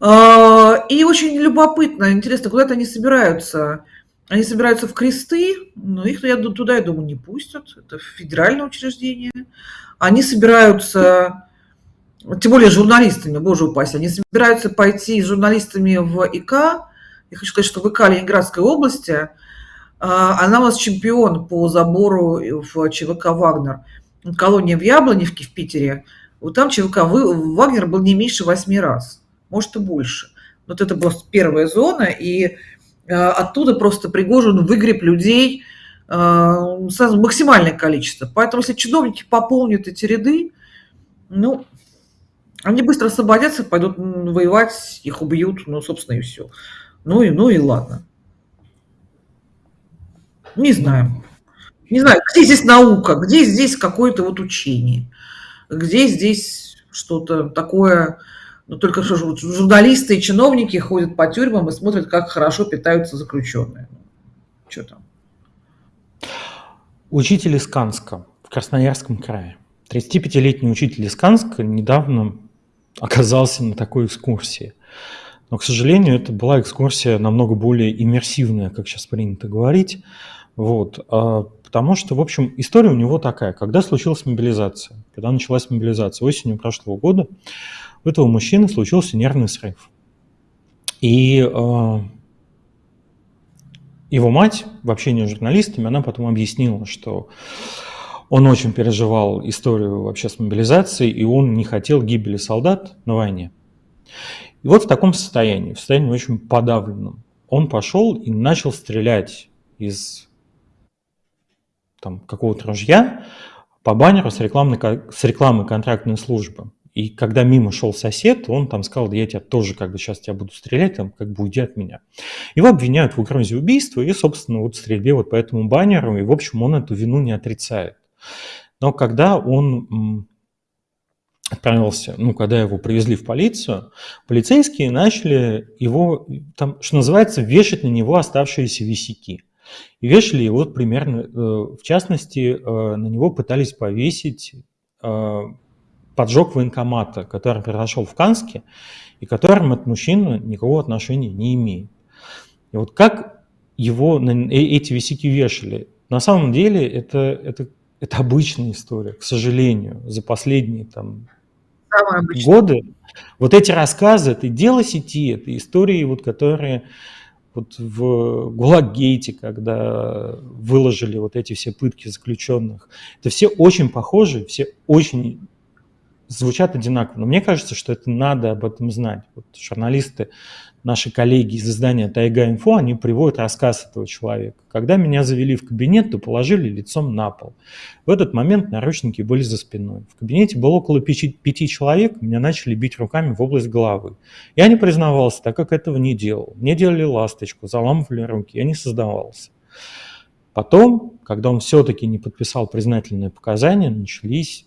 А, и очень любопытно, интересно, куда-то они собираются. Они собираются в кресты, но их я туда, я думаю, не пустят. Это федеральное учреждение. Они собираются, тем более журналистами, боже упасть, они собираются пойти с журналистами в ИК. Я хочу сказать, что в ИК Ленинградской области – а, она у нас чемпион по забору в ЧВК «Вагнер». Колония в Яблоневке в Питере. Вот там ЧВК «Вагнер» был не меньше восьми раз, может и больше. Вот это была первая зона, и оттуда просто Пригожин выгреб людей а, максимальное количество. Поэтому если чиновники пополнят эти ряды, ну, они быстро освободятся, пойдут воевать, их убьют, ну, собственно, и все. Ну и, ну и ладно. Не знаю. Не знаю, где здесь наука, где здесь какое-то вот учение, где здесь что-то такое, ну, только что журналисты и чиновники ходят по тюрьмам и смотрят, как хорошо питаются заключенные. Что там? Учитель из Канска в Красноярском крае. 35-летний учитель из Канска недавно оказался на такой экскурсии. Но, к сожалению, это была экскурсия намного более иммерсивная, как сейчас принято говорить. Вот, а, потому что, в общем, история у него такая. Когда случилась мобилизация, когда началась мобилизация осенью прошлого года, у этого мужчины случился нервный срыв. И э, его мать в общении с журналистами, она потом объяснила, что он очень переживал историю вообще с мобилизацией, и он не хотел гибели солдат на войне. И вот в таком состоянии, в состоянии очень подавленном, он пошел и начал стрелять из какого-то ружья по баннеру с, рекламной, с рекламой контрактной службы. И когда мимо шел сосед, он там сказал, да я тебя тоже как бы сейчас тебя буду стрелять, там как бы уйди от меня. Его обвиняют в угрозе убийства и, собственно, вот стрельбе вот по этому баннеру, и, в общем, он эту вину не отрицает. Но когда он отправился, ну, когда его привезли в полицию, полицейские начали его, там, что называется, вешать на него оставшиеся висяки. И вешали его примерно, э, в частности, э, на него пытались повесить э, поджог военкомата, который произошел в Канске, и которым этот мужчина никакого отношения не имеет. И вот как его эти висяки вешали, на самом деле это, это, это обычная история, к сожалению, за последние там, годы. Вот эти рассказы, это дело сети, это истории, вот, которые вот в Гулаггейте, когда выложили вот эти все пытки заключенных, это все очень похожи, все очень звучат одинаково. Но мне кажется, что это надо об этом знать. Вот журналисты наши коллеги из издания Тайга Инфо, они приводят рассказ этого человека. Когда меня завели в кабинет, то положили лицом на пол. В этот момент наручники были за спиной. В кабинете было около пяти, пяти человек, меня начали бить руками в область головы. Я не признавался, так как этого не делал. Мне делали ласточку, заламывали руки, я не создавался. Потом, когда он все-таки не подписал признательные показания, начались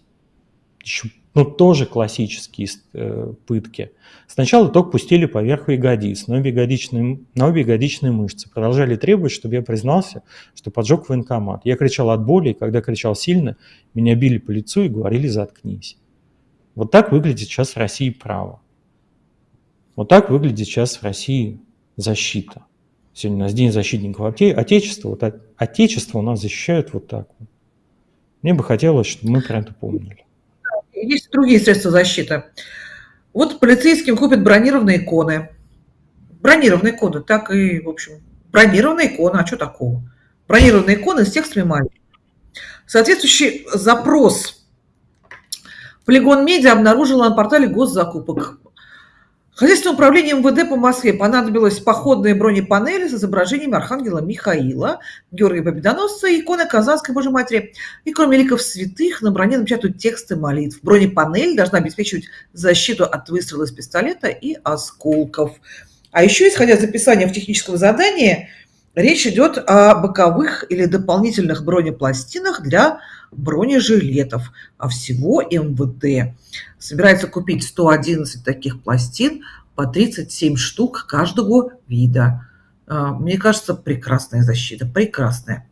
еще, ну, тоже классические э, пытки. Сначала только пустили поверху ягодиц, обе, ягодичные, обе ягодичные мышцы. Продолжали требовать, чтобы я признался, что поджег военкомат. Я кричал от боли, и когда кричал сильно, меня били по лицу и говорили «заткнись». Вот так выглядит сейчас в России право. Вот так выглядит сейчас в России защита. Сегодня у нас День защитников Отечества. Вот Отечество у нас защищают вот так. Мне бы хотелось, чтобы мы про это помнили. Есть другие средства защиты. Вот полицейским купят бронированные иконы. Бронированные иконы, так и, в общем, бронированные иконы, а что такого? Бронированные иконы с текстами маленькими. Соответствующий запрос Полигон Медиа обнаружила на портале госзакупок. Хозяйственное управление МВД по Москве понадобилось походные бронепанели с изображением Архангела Михаила, Георгия Победоносца и иконы Казанской Божьей Матери. И кроме ликов святых на броне напечатают тексты молитв. Бронепанель должна обеспечивать защиту от выстрела из пистолета и осколков. А еще, исходя из описания в техническом задании, речь идет о боковых или дополнительных бронепластинах для бронежилетов, а всего МВД собирается купить 111 таких пластин по 37 штук каждого вида. А, мне кажется, прекрасная защита, прекрасная.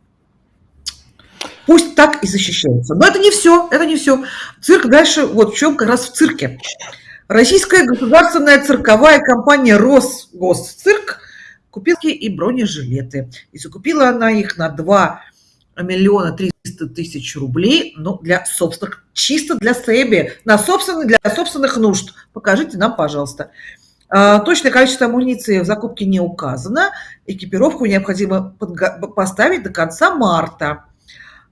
Пусть так и защищается. Но это не все, это не все. Цирк дальше, вот в чем как раз в цирке. Российская государственная цирковая компания Росгосцирк купила и бронежилеты. И закупила она их на 2 миллиона 300 тысяч рублей, ну, для собственных, чисто для себе, на собственных, для собственных нужд. Покажите нам, пожалуйста. А, точное количество амуниции в закупке не указано. Экипировку необходимо поставить до конца марта.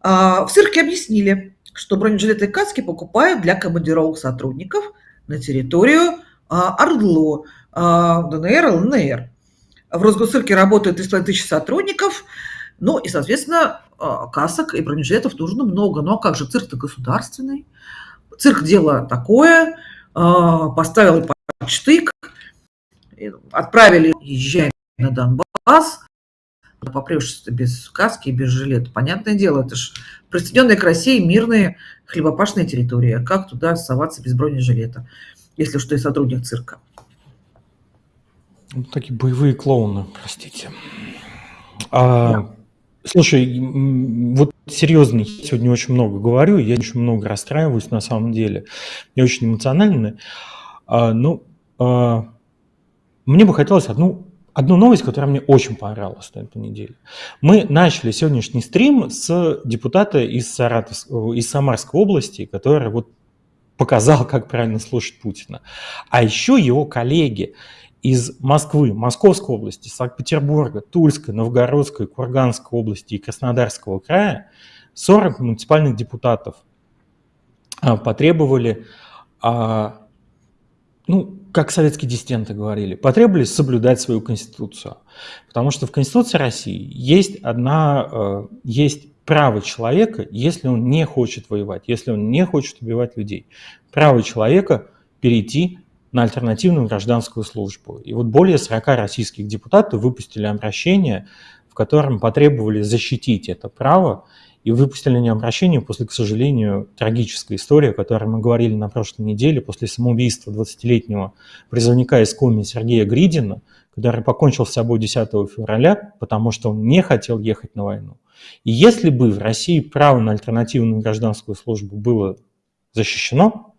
А, в цирке объяснили, что бронежилеты и каски покупают для командировок сотрудников на территорию а, ОРДЛО, ДНР, ЛНР. В Росгосцирке работают 3,5 тысячи сотрудников, ну и, соответственно, а, касок и бронежилетов нужно много. Ну а как же, цирк-то государственный. Цирк дело такое, а, поставил штык, отправили, езжай на Донбасс, попрешься без каски и без жилета. Понятное дело, это же присоединенные к России мирные хлебопашные территории. Как туда соваться без бронежилета, если что, и сотрудник цирка? Такие боевые клоуны, простите. А. Слушай, вот серьезно, я сегодня очень много говорю, я очень много расстраиваюсь на самом деле. Я очень эмоциональный. А, ну, а, мне бы хотелось одну, одну новость, которая мне очень понравилась на этой неделе. Мы начали сегодняшний стрим с депутата из, Саратов, из Самарской области, который вот показал, как правильно слушать Путина. А еще его коллеги из Москвы, Московской области, Санкт-Петербурга, Тульской, Новгородской, Курганской области и Краснодарского края 40 муниципальных депутатов а, потребовали, а, ну, как советские диссиденты говорили, потребовали соблюдать свою конституцию. Потому что в Конституции России есть одна, а, есть право человека, если он не хочет воевать, если он не хочет убивать людей. Право человека перейти на альтернативную гражданскую службу. И вот более 40 российских депутатов выпустили обращение, в котором потребовали защитить это право, и выпустили они обращение после, к сожалению, трагической истории, о которой мы говорили на прошлой неделе, после самоубийства 20-летнего призывника из Коми Сергея Гридина, который покончил с собой 10 февраля, потому что он не хотел ехать на войну. И если бы в России право на альтернативную гражданскую службу было защищено,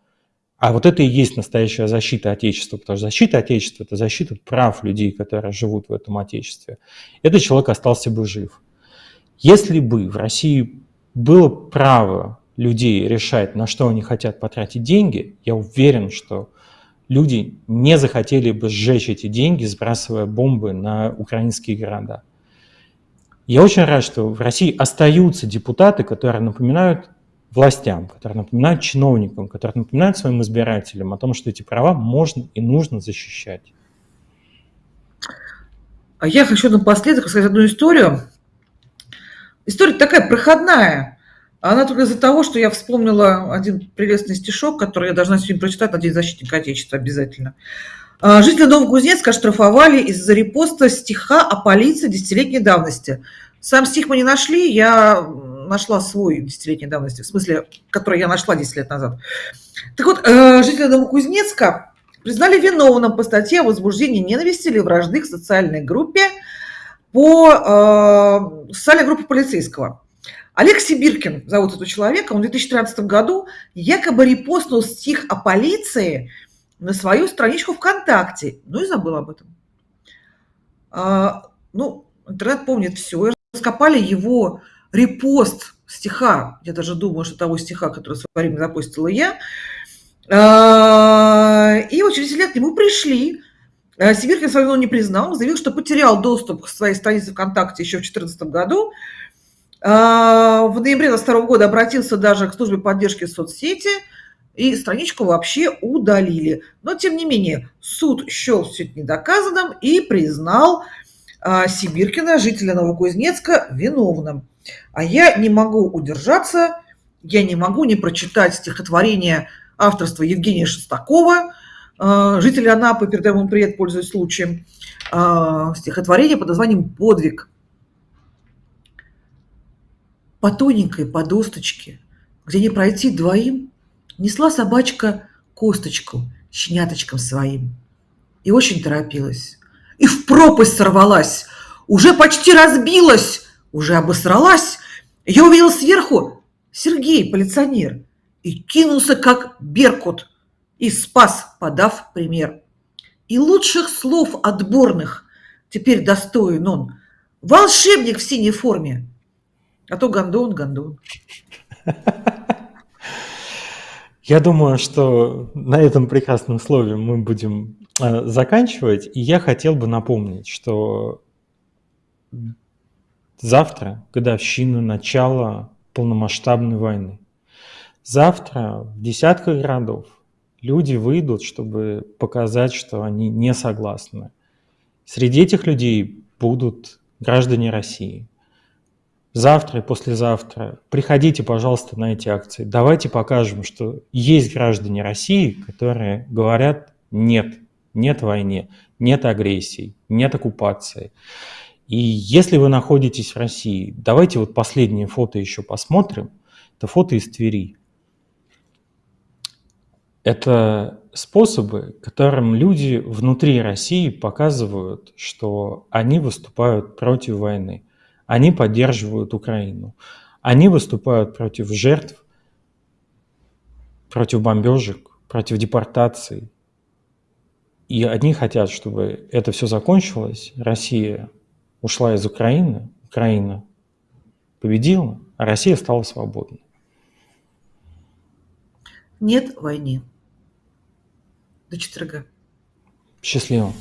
а вот это и есть настоящая защита Отечества, потому что защита Отечества – это защита прав людей, которые живут в этом Отечестве. Этот человек остался бы жив. Если бы в России было право людей решать, на что они хотят потратить деньги, я уверен, что люди не захотели бы сжечь эти деньги, сбрасывая бомбы на украинские города. Я очень рад, что в России остаются депутаты, которые напоминают властям, которые напоминают чиновникам, которые напоминают своим избирателям о том, что эти права можно и нужно защищать. А я хочу напоследок рассказать одну историю. История такая проходная. Она только из-за того, что я вспомнила один прелестный стишок, который я должна сегодня прочитать на День защитника Отечества обязательно. А, Жители Новокузнецка оштрафовали из-за репоста стиха о полиции десятилетней давности. Сам стих мы не нашли, я нашла свой десятилетней давности, в смысле, который я нашла 10 лет назад. Так вот, э, жители Новокузнецка признали виновным по статье о возбуждении ненависти или вражды к социальной группе по э, социальной группе полицейского. Олег Сибиркин зовут этого человека, он в 2013 году якобы репостнул стих о полиции на свою страничку ВКонтакте, ну и забыл об этом. А, ну, интернет помнит все, раскопали его репост стиха, я даже думаю, что того стиха, который в свое время запустила я, а, и через 10 лет к нему пришли, а, Сибиркин свою вину не признал, заявил, что потерял доступ к своей странице ВКонтакте еще в 2014 году, а, в ноябре 2022 года обратился даже к службе поддержки соцсети, и страничку вообще удалили. Но, тем не менее, суд счел все это недоказанным и признал Сибиркина, жителя Новокузнецка, виновным. А я не могу удержаться, я не могу не прочитать стихотворение авторства Евгения Шестакова, а, жителя Анапы, передаем ему привет, пользуясь случаем, стихотворение под названием «Подвиг» по тоненькой подосточке, где не пройти двоим, несла собачка косточку щеняточкам своим. И очень торопилась. И в пропасть сорвалась, уже почти разбилась, уже обосралась. Я увидел сверху Сергей, полиционер, и кинулся как беркут, и спас, подав пример. И лучших слов отборных теперь достоин он. Волшебник в синей форме, а то гондон, гондон. Я думаю, что на этом прекрасном слове мы будем э, заканчивать. И я хотел бы напомнить, что завтра годовщина начала полномасштабной войны. Завтра в десятках городов люди выйдут, чтобы показать, что они не согласны. Среди этих людей будут граждане России, завтра и послезавтра приходите, пожалуйста, на эти акции. Давайте покажем, что есть граждане России, которые говорят «нет», нет войне, нет агрессии, нет оккупации. И если вы находитесь в России, давайте вот последнее фото еще посмотрим. Это фото из Твери. Это способы, которым люди внутри России показывают, что они выступают против войны. Они поддерживают Украину. Они выступают против жертв, против бомбежек, против депортации. И они хотят, чтобы это все закончилось. Россия ушла из Украины, Украина победила, а Россия стала свободной. Нет войны. До четверга. Счастливо.